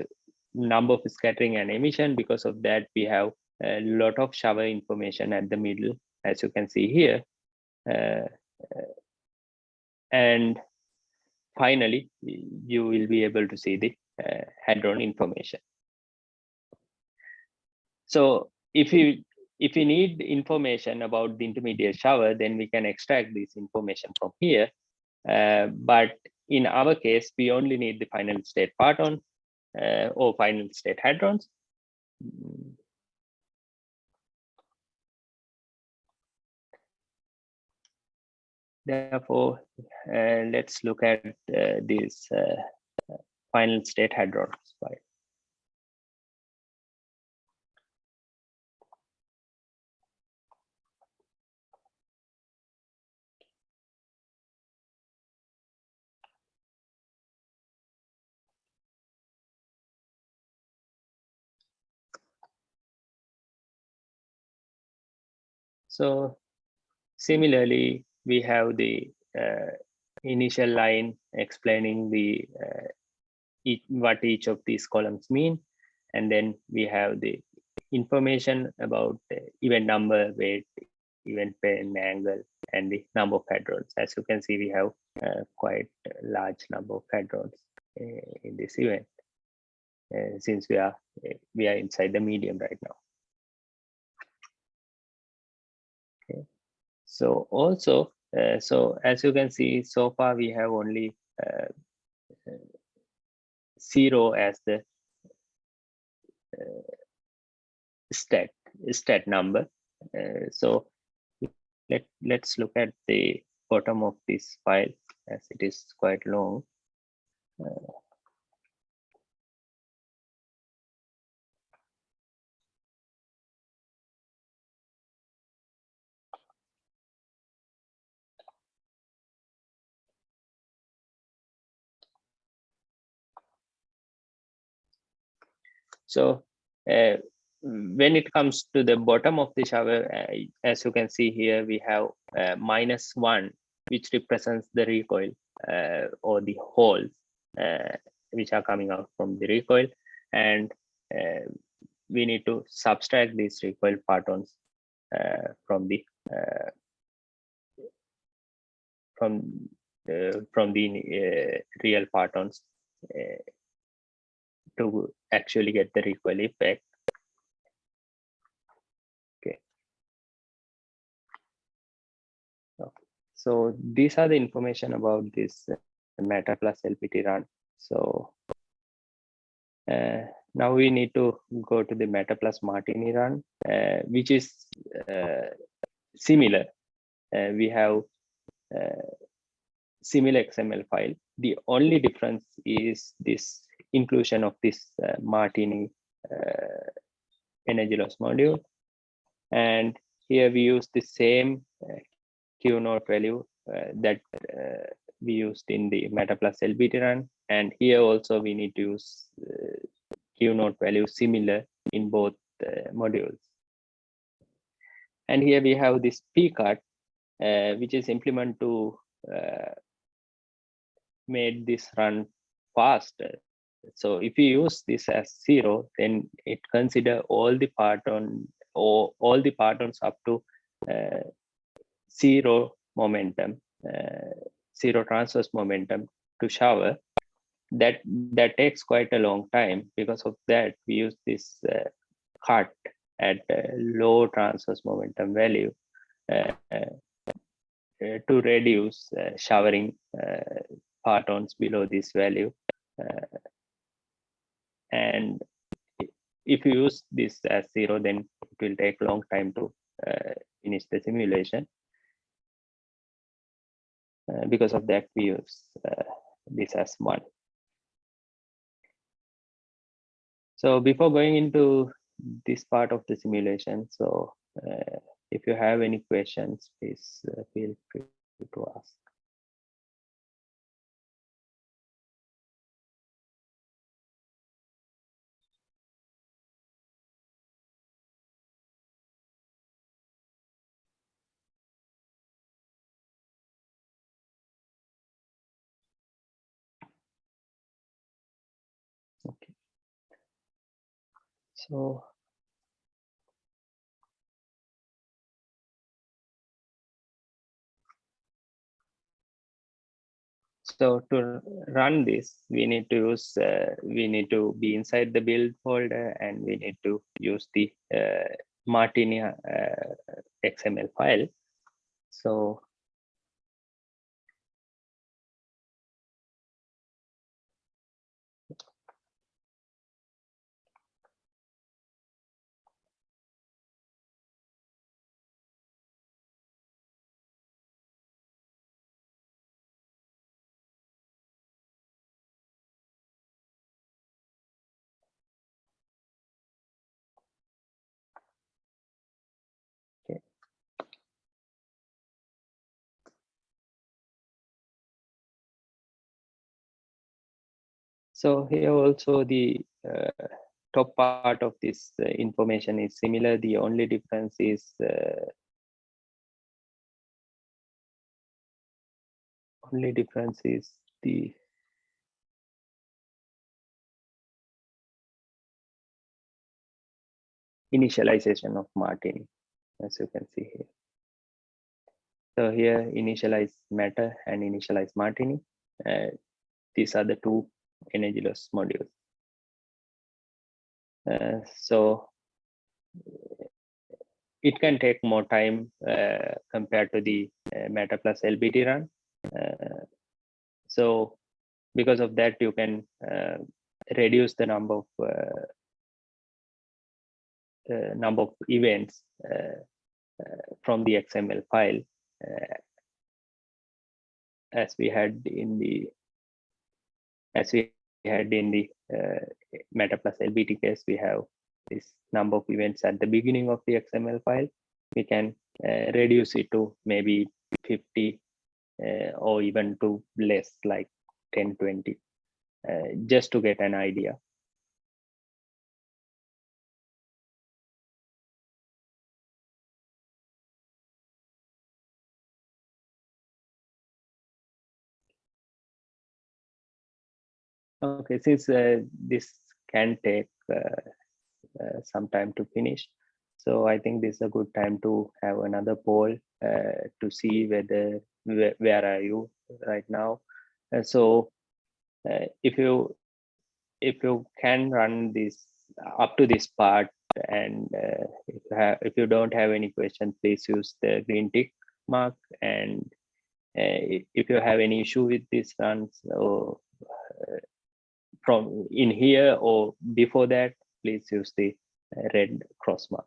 number of scattering and emission. Because of that, we have a lot of shower information at the middle, as you can see here. Uh, uh, and finally, you will be able to see the uh, hadron information. So if you if you need information about the intermediate shower, then we can extract this information from here. Uh, but in our case, we only need the final state parton uh, or final state hadrons. Therefore, uh, let's look at uh, these uh, final state hadrons. Right? So similarly, we have the uh, initial line explaining the uh, each, what each of these columns mean. And then we have the information about the event number, weight, event pen, angle, and the number of hadrons. As you can see, we have uh, quite a large number of hadrons uh, in this event, uh, since we are we are inside the medium right now. So also, uh, so as you can see, so far we have only uh, zero as the uh, stat stat number. Uh, so let let's look at the bottom of this file as it is quite long. So uh, when it comes to the bottom of the shower, uh, as you can see here, we have uh, minus one, which represents the recoil uh, or the holes uh, which are coming out from the recoil. And uh, we need to subtract these recoil partons from the from from the real partons to actually get the recoil effect. Okay. So these are the information about this uh, Matter plus LBT run. So uh, now we need to go to the Matter plus Martini run, uh, which is uh, similar. Uh, we have uh, similar XML file. The only difference is this inclusion of this uh, Martini uh, energy loss module. And here we use the same uh, Q naught value that we used in the Matter plus LBT run. And here also we need to use Q naught value similar in both modules. And here we have this pcut, uh, which is implement to uh, made this run faster so if you use this as zero, then it consider all the parton or all the partons up to uh, zero momentum, uh, zero transverse momentum to shower. That that takes quite a long time. Because of that, we use this uh, cut at low transverse momentum value uh, uh, to reduce uh, showering partons below this value and if you use this as zero, then it will take long time to uh, finish the simulation. Uh, because of that, we use uh, this as one. So before going into this part of the simulation, so uh, if you have any questions, please uh, feel free to ask. So So to run this, we need to use, uh, we need to be inside the build folder and we need to use the uh, Martini uh, XML file. So So here also the uh, top part of this uh, information is similar. The only difference is uh, only difference is the initialization of Martini, as you can see here. So here initialize matter and initialize Martini. Uh, these are the two energy loss modules. Uh, so it can take more time uh, compared to the uh, Matter plus LBT run. Uh, so because of that, you can uh, reduce the number of uh, number of events from the XML file as we had in the as we had in the uh, Matter plus LBT case, we have this number of events at the beginning of the XML file. We can uh, reduce it to maybe 50 uh, or even to less like 10, 20, uh, just to get an idea. Okay, since uh, this can take uh, uh, some time to finish, so I think this is a good time to have another poll uh, to see whether where, where are you right now. Uh, so if you if you can run this up to this part and uh, if, you have, if you don't have any question, please use the green tick mark and uh, if you have any issue with this run, so uh, from in here or before that, please use the red cross mark.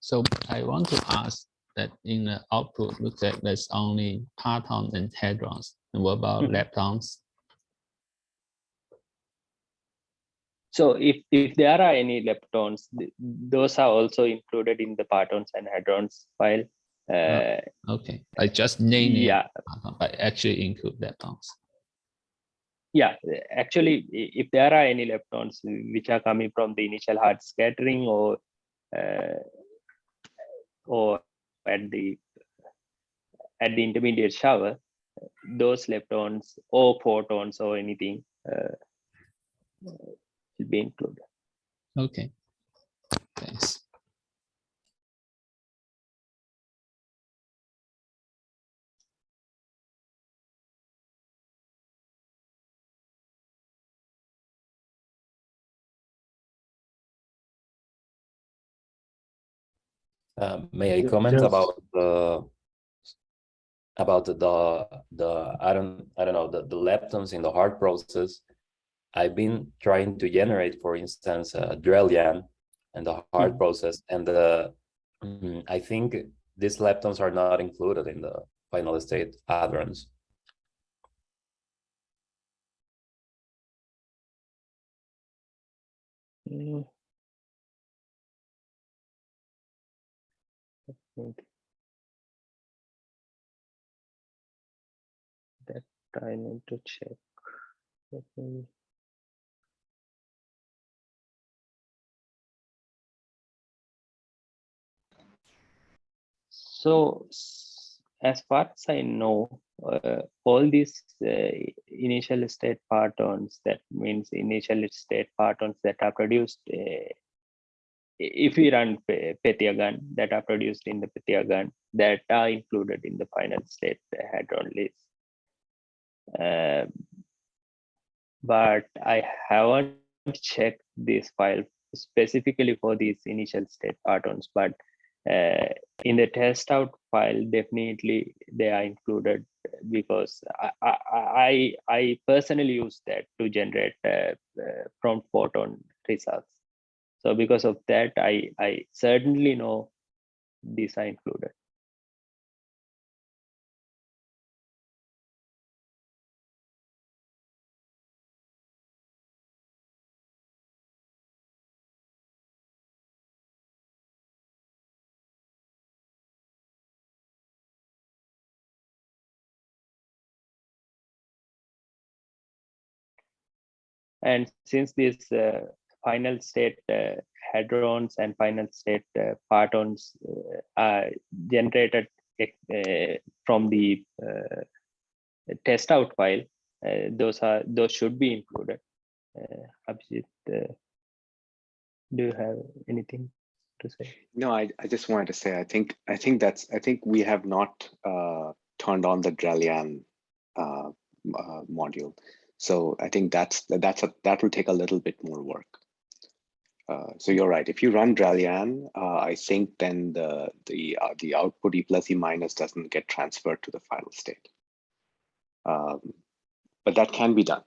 So I want to ask that in the output, looks like there's only partons and hadrons. And what about Mhm. leptons? So if, if there are any leptons, th- those are also included in the partons and hadrons file. Uh, Okay, I just named it, yeah, parton, but actually include leptons. yeah, actually, if there are any leptons which are coming from the initial hard scattering or uh, or at the at the intermediate shower, those leptons or photons or anything uh, will be included. Okay, thanks. Uh, may I comment yes. about the about the the I don't I don't know the, the leptons in the hard process. I've been trying to generate, for instance, uh, Drell-Yan and the hard Mhm. process, and the mm, I think these leptons are not included in the final state hadrons. Mm. I think That I need to check. Let me- So as far as I know, uh, all these uh, initial state partons, that means initial state partons that are produced, uh, if we run Pe- PythiaGun that are produced in the PythiaGun that are included in the final state hadron list. Uh, but I haven't checked this file specifically for these initial state partons, but uh, in the test out file, definitely they are included because I, I, I, personally use that to generate uh, uh, prompt photon results. So because of that, I, I certainly know these are included. And since these uh, final state uh, hadrons and final state uh, partons are generated from the test out file, those are those should be included. Abhijit, do you have anything to say? No, I, I just wanted to say, I think, I think that's, I think we have not uh, turned on the Drell-Yan uh, uh, module. So I think that's, that's, a that will take a little bit more work. Uh, so you're right. If you run Drell-Yan, uh, I think then the the uh, the output E plus E minus doesn't get transferred to the final state. Um, but that can be done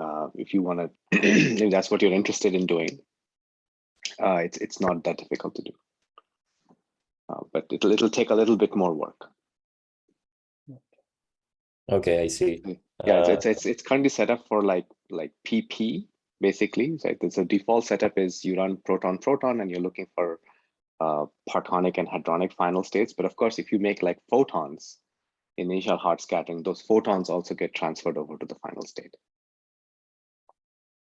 uh, if you want to. if that's what you're interested in doing. Uh, it's it's not that difficult to do. Uh, but it'll it'll take a little bit more work. Okay, I see. Yeah, it's, Uh, it's it's it's currently set up for like like PP basically. So the default setup is you run proton proton and you're looking for uh, partonic and hadronic final states. But of course, if you make like photons, initial hard scattering, those photons also get transferred over to the final state.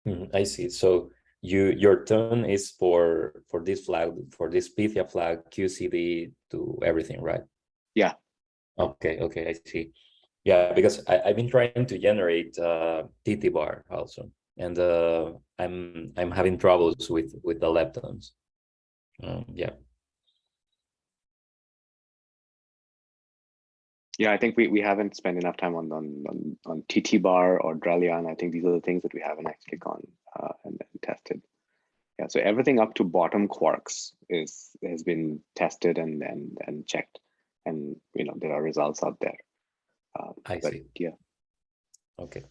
mhm, I see. So you your turn is for for this flag for this Pythia flag QCD to everything, right? Yeah. Okay. Okay. I see. Yeah, because I, I've been trying to generate uh, also, and uh, I'm I'm having troubles with with the leptons. Um, yeah. Yeah, I think we, we haven't spent enough time on on on, on TT bar or Drell-Yan. I think these are the things that we haven't actually gone uh, and, and tested. Yeah, so everything up to bottom quarks is has been tested and and and checked, and you know there are results out there. Uh, I but see. yeah, Okay.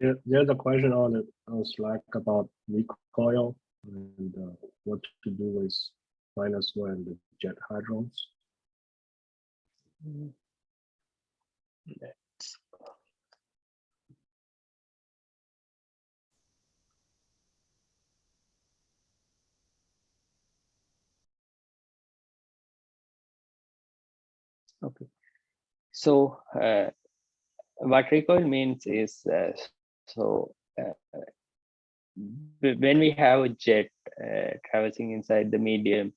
There, there's a question on it on Slack about recoil and uh, what to do with minus one the jet hadrons. Okay. So uh, what recoil means is uh, so uh, when we have a jet uh, traversing inside the medium,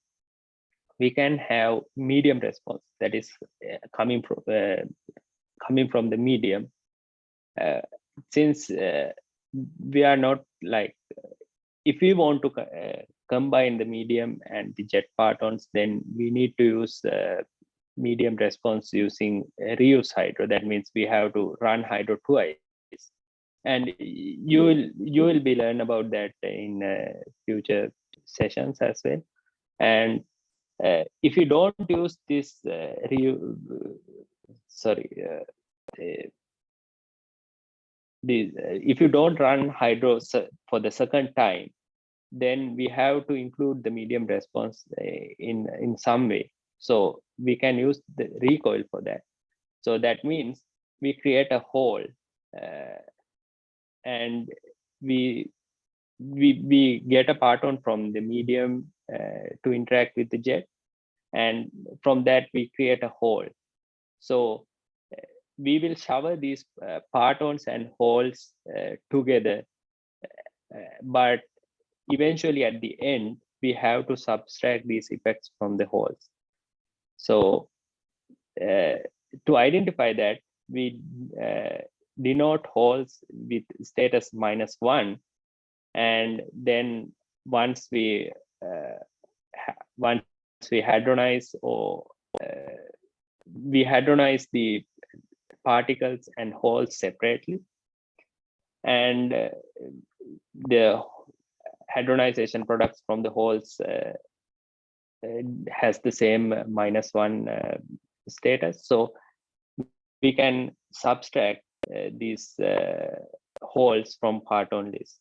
we can have medium response that is uh, coming from uh, coming from the medium. Since we are not like if we want to combine the medium and the jet partons, then we need to use medium response using reuse hydro. That means we have to run hydro twice. And you will you will be learn about that in uh, future sessions as well. And uh, if you don't use this uh, reu- sorry, uh, uh, the, uh, if you don't run hydro for the second time, then we have to include the medium response uh, in in some way. So we can use the recoil for that. So that means we create a hole uh, and we we we get a parton from the medium uh, to interact with the jet and from that we create a hole so uh, we will shower these uh, partons and holes uh, together uh, but eventually at the end, we have to subtract these effects from the holes. So uh, to identify that, we uh, denote holes with status minus one. And then once we uh, once we hadronize or uh, we hadronize the particles and holes separately. And uh, the hadronization products from the holes uh, has the same uh, minus one uh, status. So we can subtract uh, these uh, holes from part onlys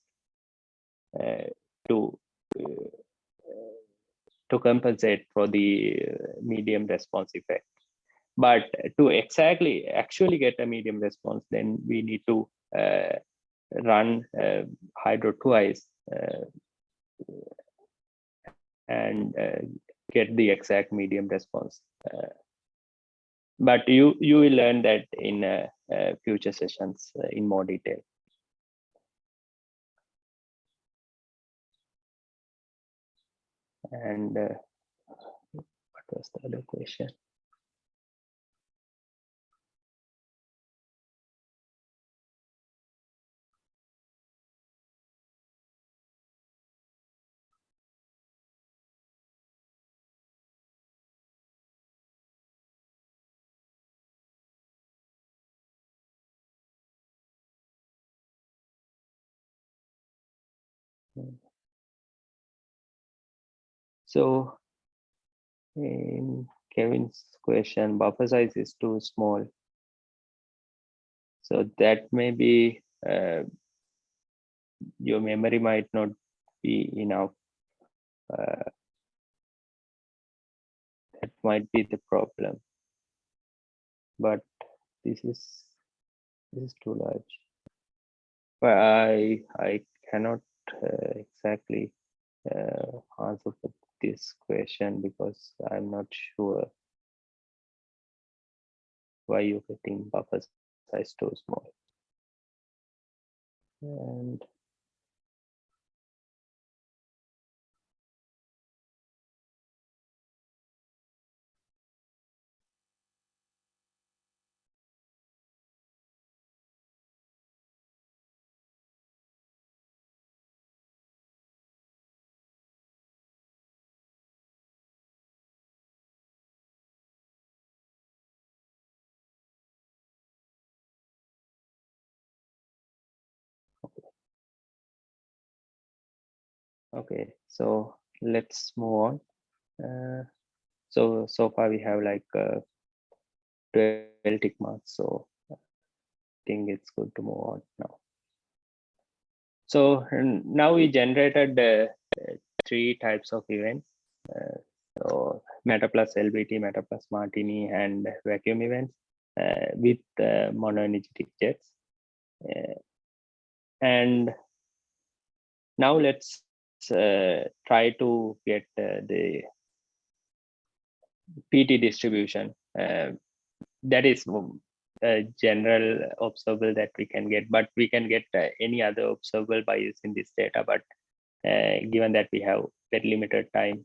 uh, to uh, to compensate for the uh, medium response effect. But to exactly actually get a medium response, then we need to uh, run uh, hydro twice uh, and uh, get the exact medium response. Uh, but you you will learn that in uh, uh, future sessions uh, in more detail. And uh, what was the other question? So in Kevin's question, buffer size is too small. So that may be uh, your memory might not be enough. Uh, that might be the problem. But this is this is too large. But I I cannot uh, exactly uh, answer for this question because I'm not sure why you're getting buffer size too small. And Okay, so let's move on. Uh, so so far we have like uh, 12 tick marks, so I think it's good to move on now. So now we generated uh, three types of events. Uh, so Matter plus LBT, Matter plus Martini, and vacuum events uh, with uh, monoenergetic jets. Uh, and now let's uh, try to get uh, the PT distribution. Uh, that is um, a general observable that we can get, but we can get any other observable by using this data. But given that we have very limited time,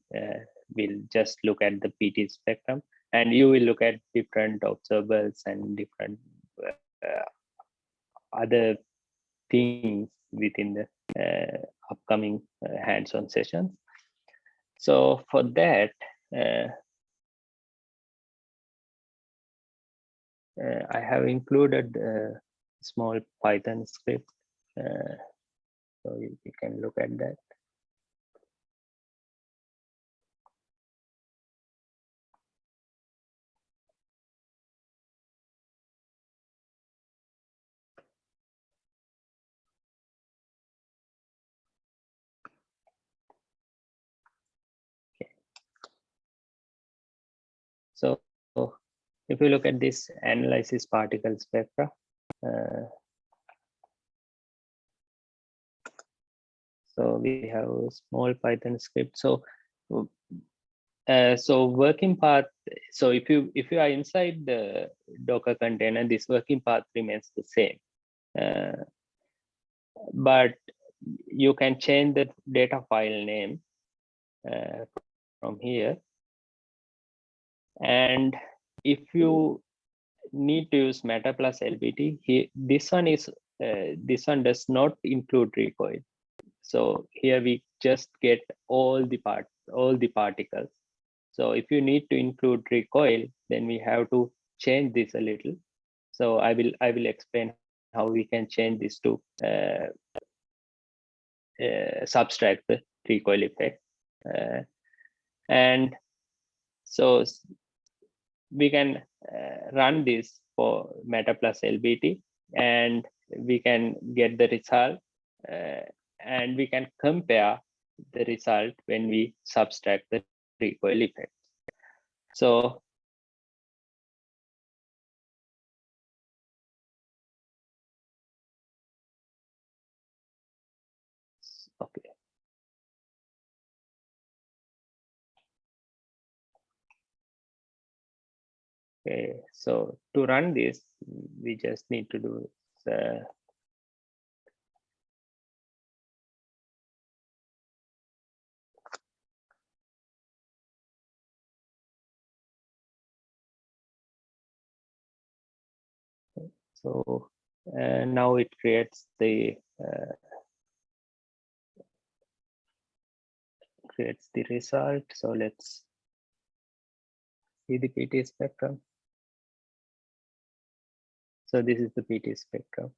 we'll just look at the PT spectrum and you will look at different observables and different uh, other things within the uh, upcoming uh, hands-on sessions. So for that, uh, I have included a small Python script. So you, you can look at that. So if you look at this analysis particle spectra, uh, so we have a small Python script. So uh, so working path. So if you if you are inside the Docker container, this working path remains the same. Uh, but you can change the data file name uh, from here. And if you need to use Matter plus LBT, he, this one is uh, this one does not include recoil. So here we just get all the part, all the particles. So if you need to include recoil, then we have to change this a little. So I will I will explain how we can change this to uh, uh, subtract the recoil effect. Uh, and so we can uh, run this for Matter plus LBT and we can get the result uh, and we can compare the result when we subtract the recoil effect. So Okay, so to run this, we just need to do uh, So uh, now it creates the uh, creates the result. So let's see the PT spectrum. So this is the PT spectrum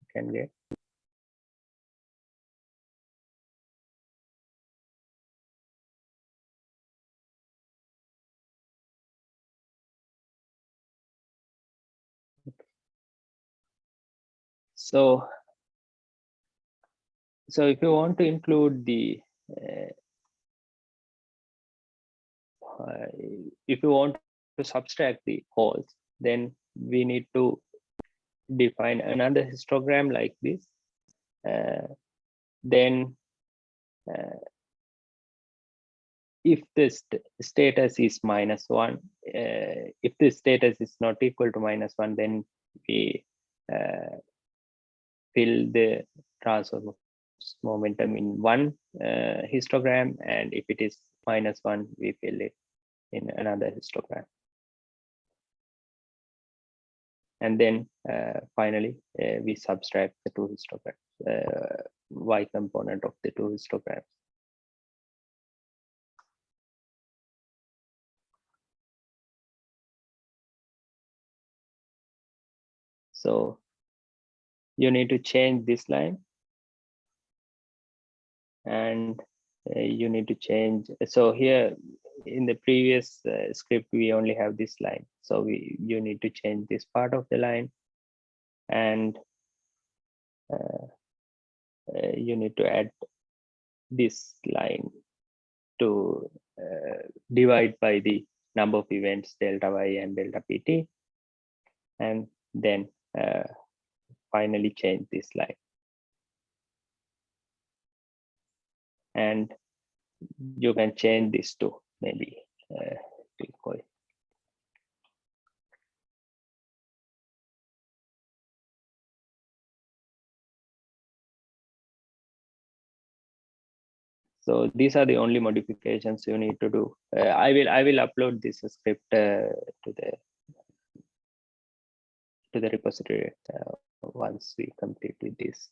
you can get. So, so if you want to include the, uh, if you want to subtract the holes, then we need to define another histogram like this. Uh, then, uh, if this st status is minus one, uh, if this status is not equal to minus one, then we uh, fill the transfer momentum in one uh, histogram and if it is minus one we fill it in another histogram and then uh, finally uh, we subtract the two histograms uh, y component of the two histograms. So you need to change this line. And you need to change. So here in the previous uh, script we only have this line. So we you need to change this part of the line and uh, uh, you need to add this line to uh, divide by the number of events delta y and delta pt and then uh, finally change this line and you can change this to maybe uh. So these are the only modifications you need to do. Uh, I will I will upload this script uh, to the to the repository uh, once we complete this.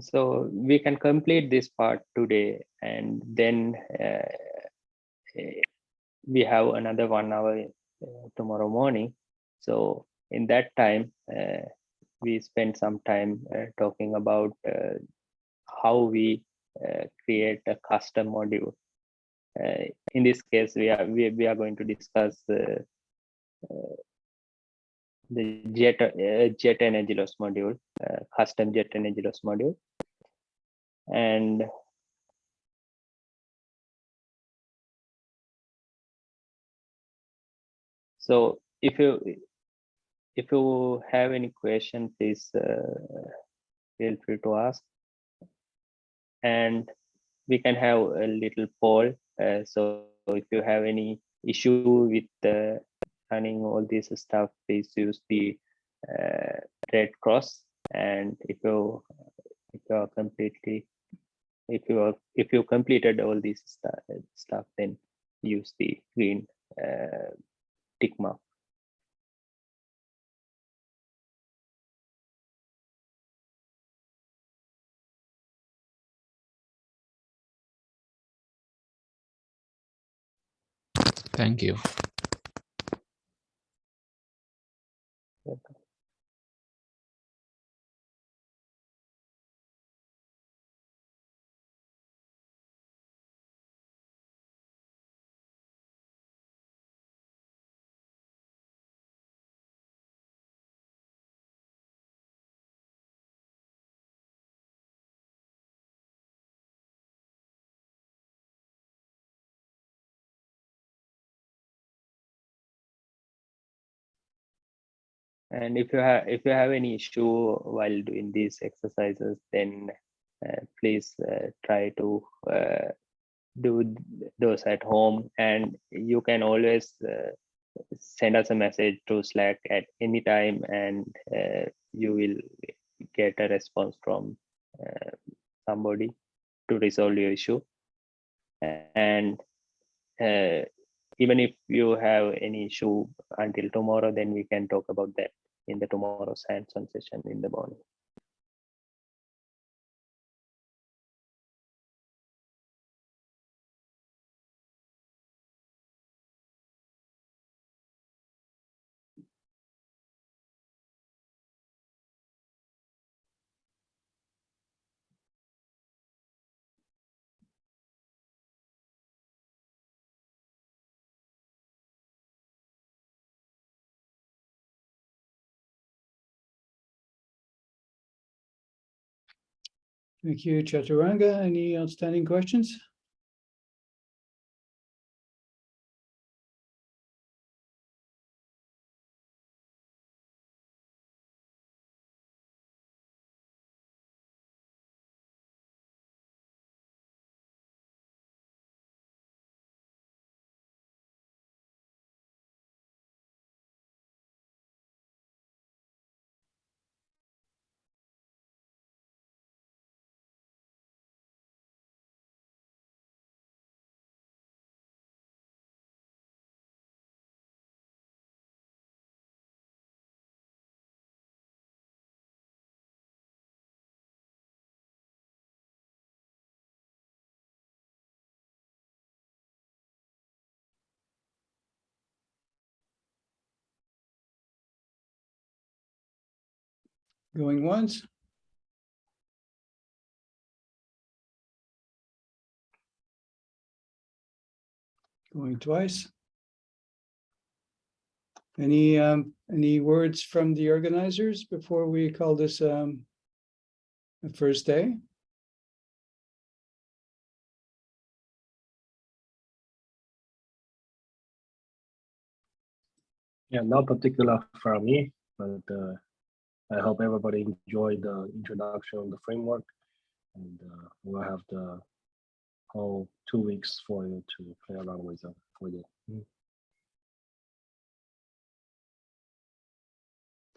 So we can complete this part today and then uh, eh, we have another one hour uh, tomorrow morning. So in that time uh, we spend some time uh, talking about uh, how we uh, create a custom module. In this case we are we, we are going to discuss the jet jet energy loss module custom jet energy loss module. And so if you if you have any question, please uh, feel free to ask. And we can have a little poll. Uh, so if you have any issue with uh, running all this stuff, please use the uh, Red Cross and if you if you are completely if you are if you completed all this stuff, stuff then use the green uh, tick mark. And if you have if you have any issue while doing these exercises, then uh, please uh, try to uh, do those at home. And you can always uh, send us a message to Slack at any time, and uh, you will get a response from uh, somebody to resolve your issue. And even if you have any issue until tomorrow, then we can talk about that in the tomorrow's hands-on session in the morning. Thank you, Chathuranga. Any outstanding questions? Going once? Going twice? Any, um, any words from the organizers before we call this, um, the first day? Yeah, not particular for me, but uh, I hope everybody enjoyed the introduction of the framework. And uh, we'll have the whole two weeks for you to play around with them for you.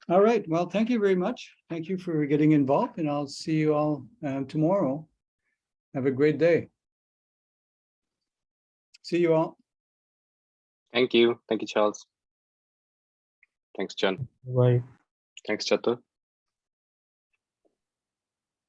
All right, well, thank you very much. Thank you for getting involved and I'll see you all um, tomorrow. Have a great day. See you all. Thank you. Thank you, Charles. Thanks, John. Right. Thanks, Chatur.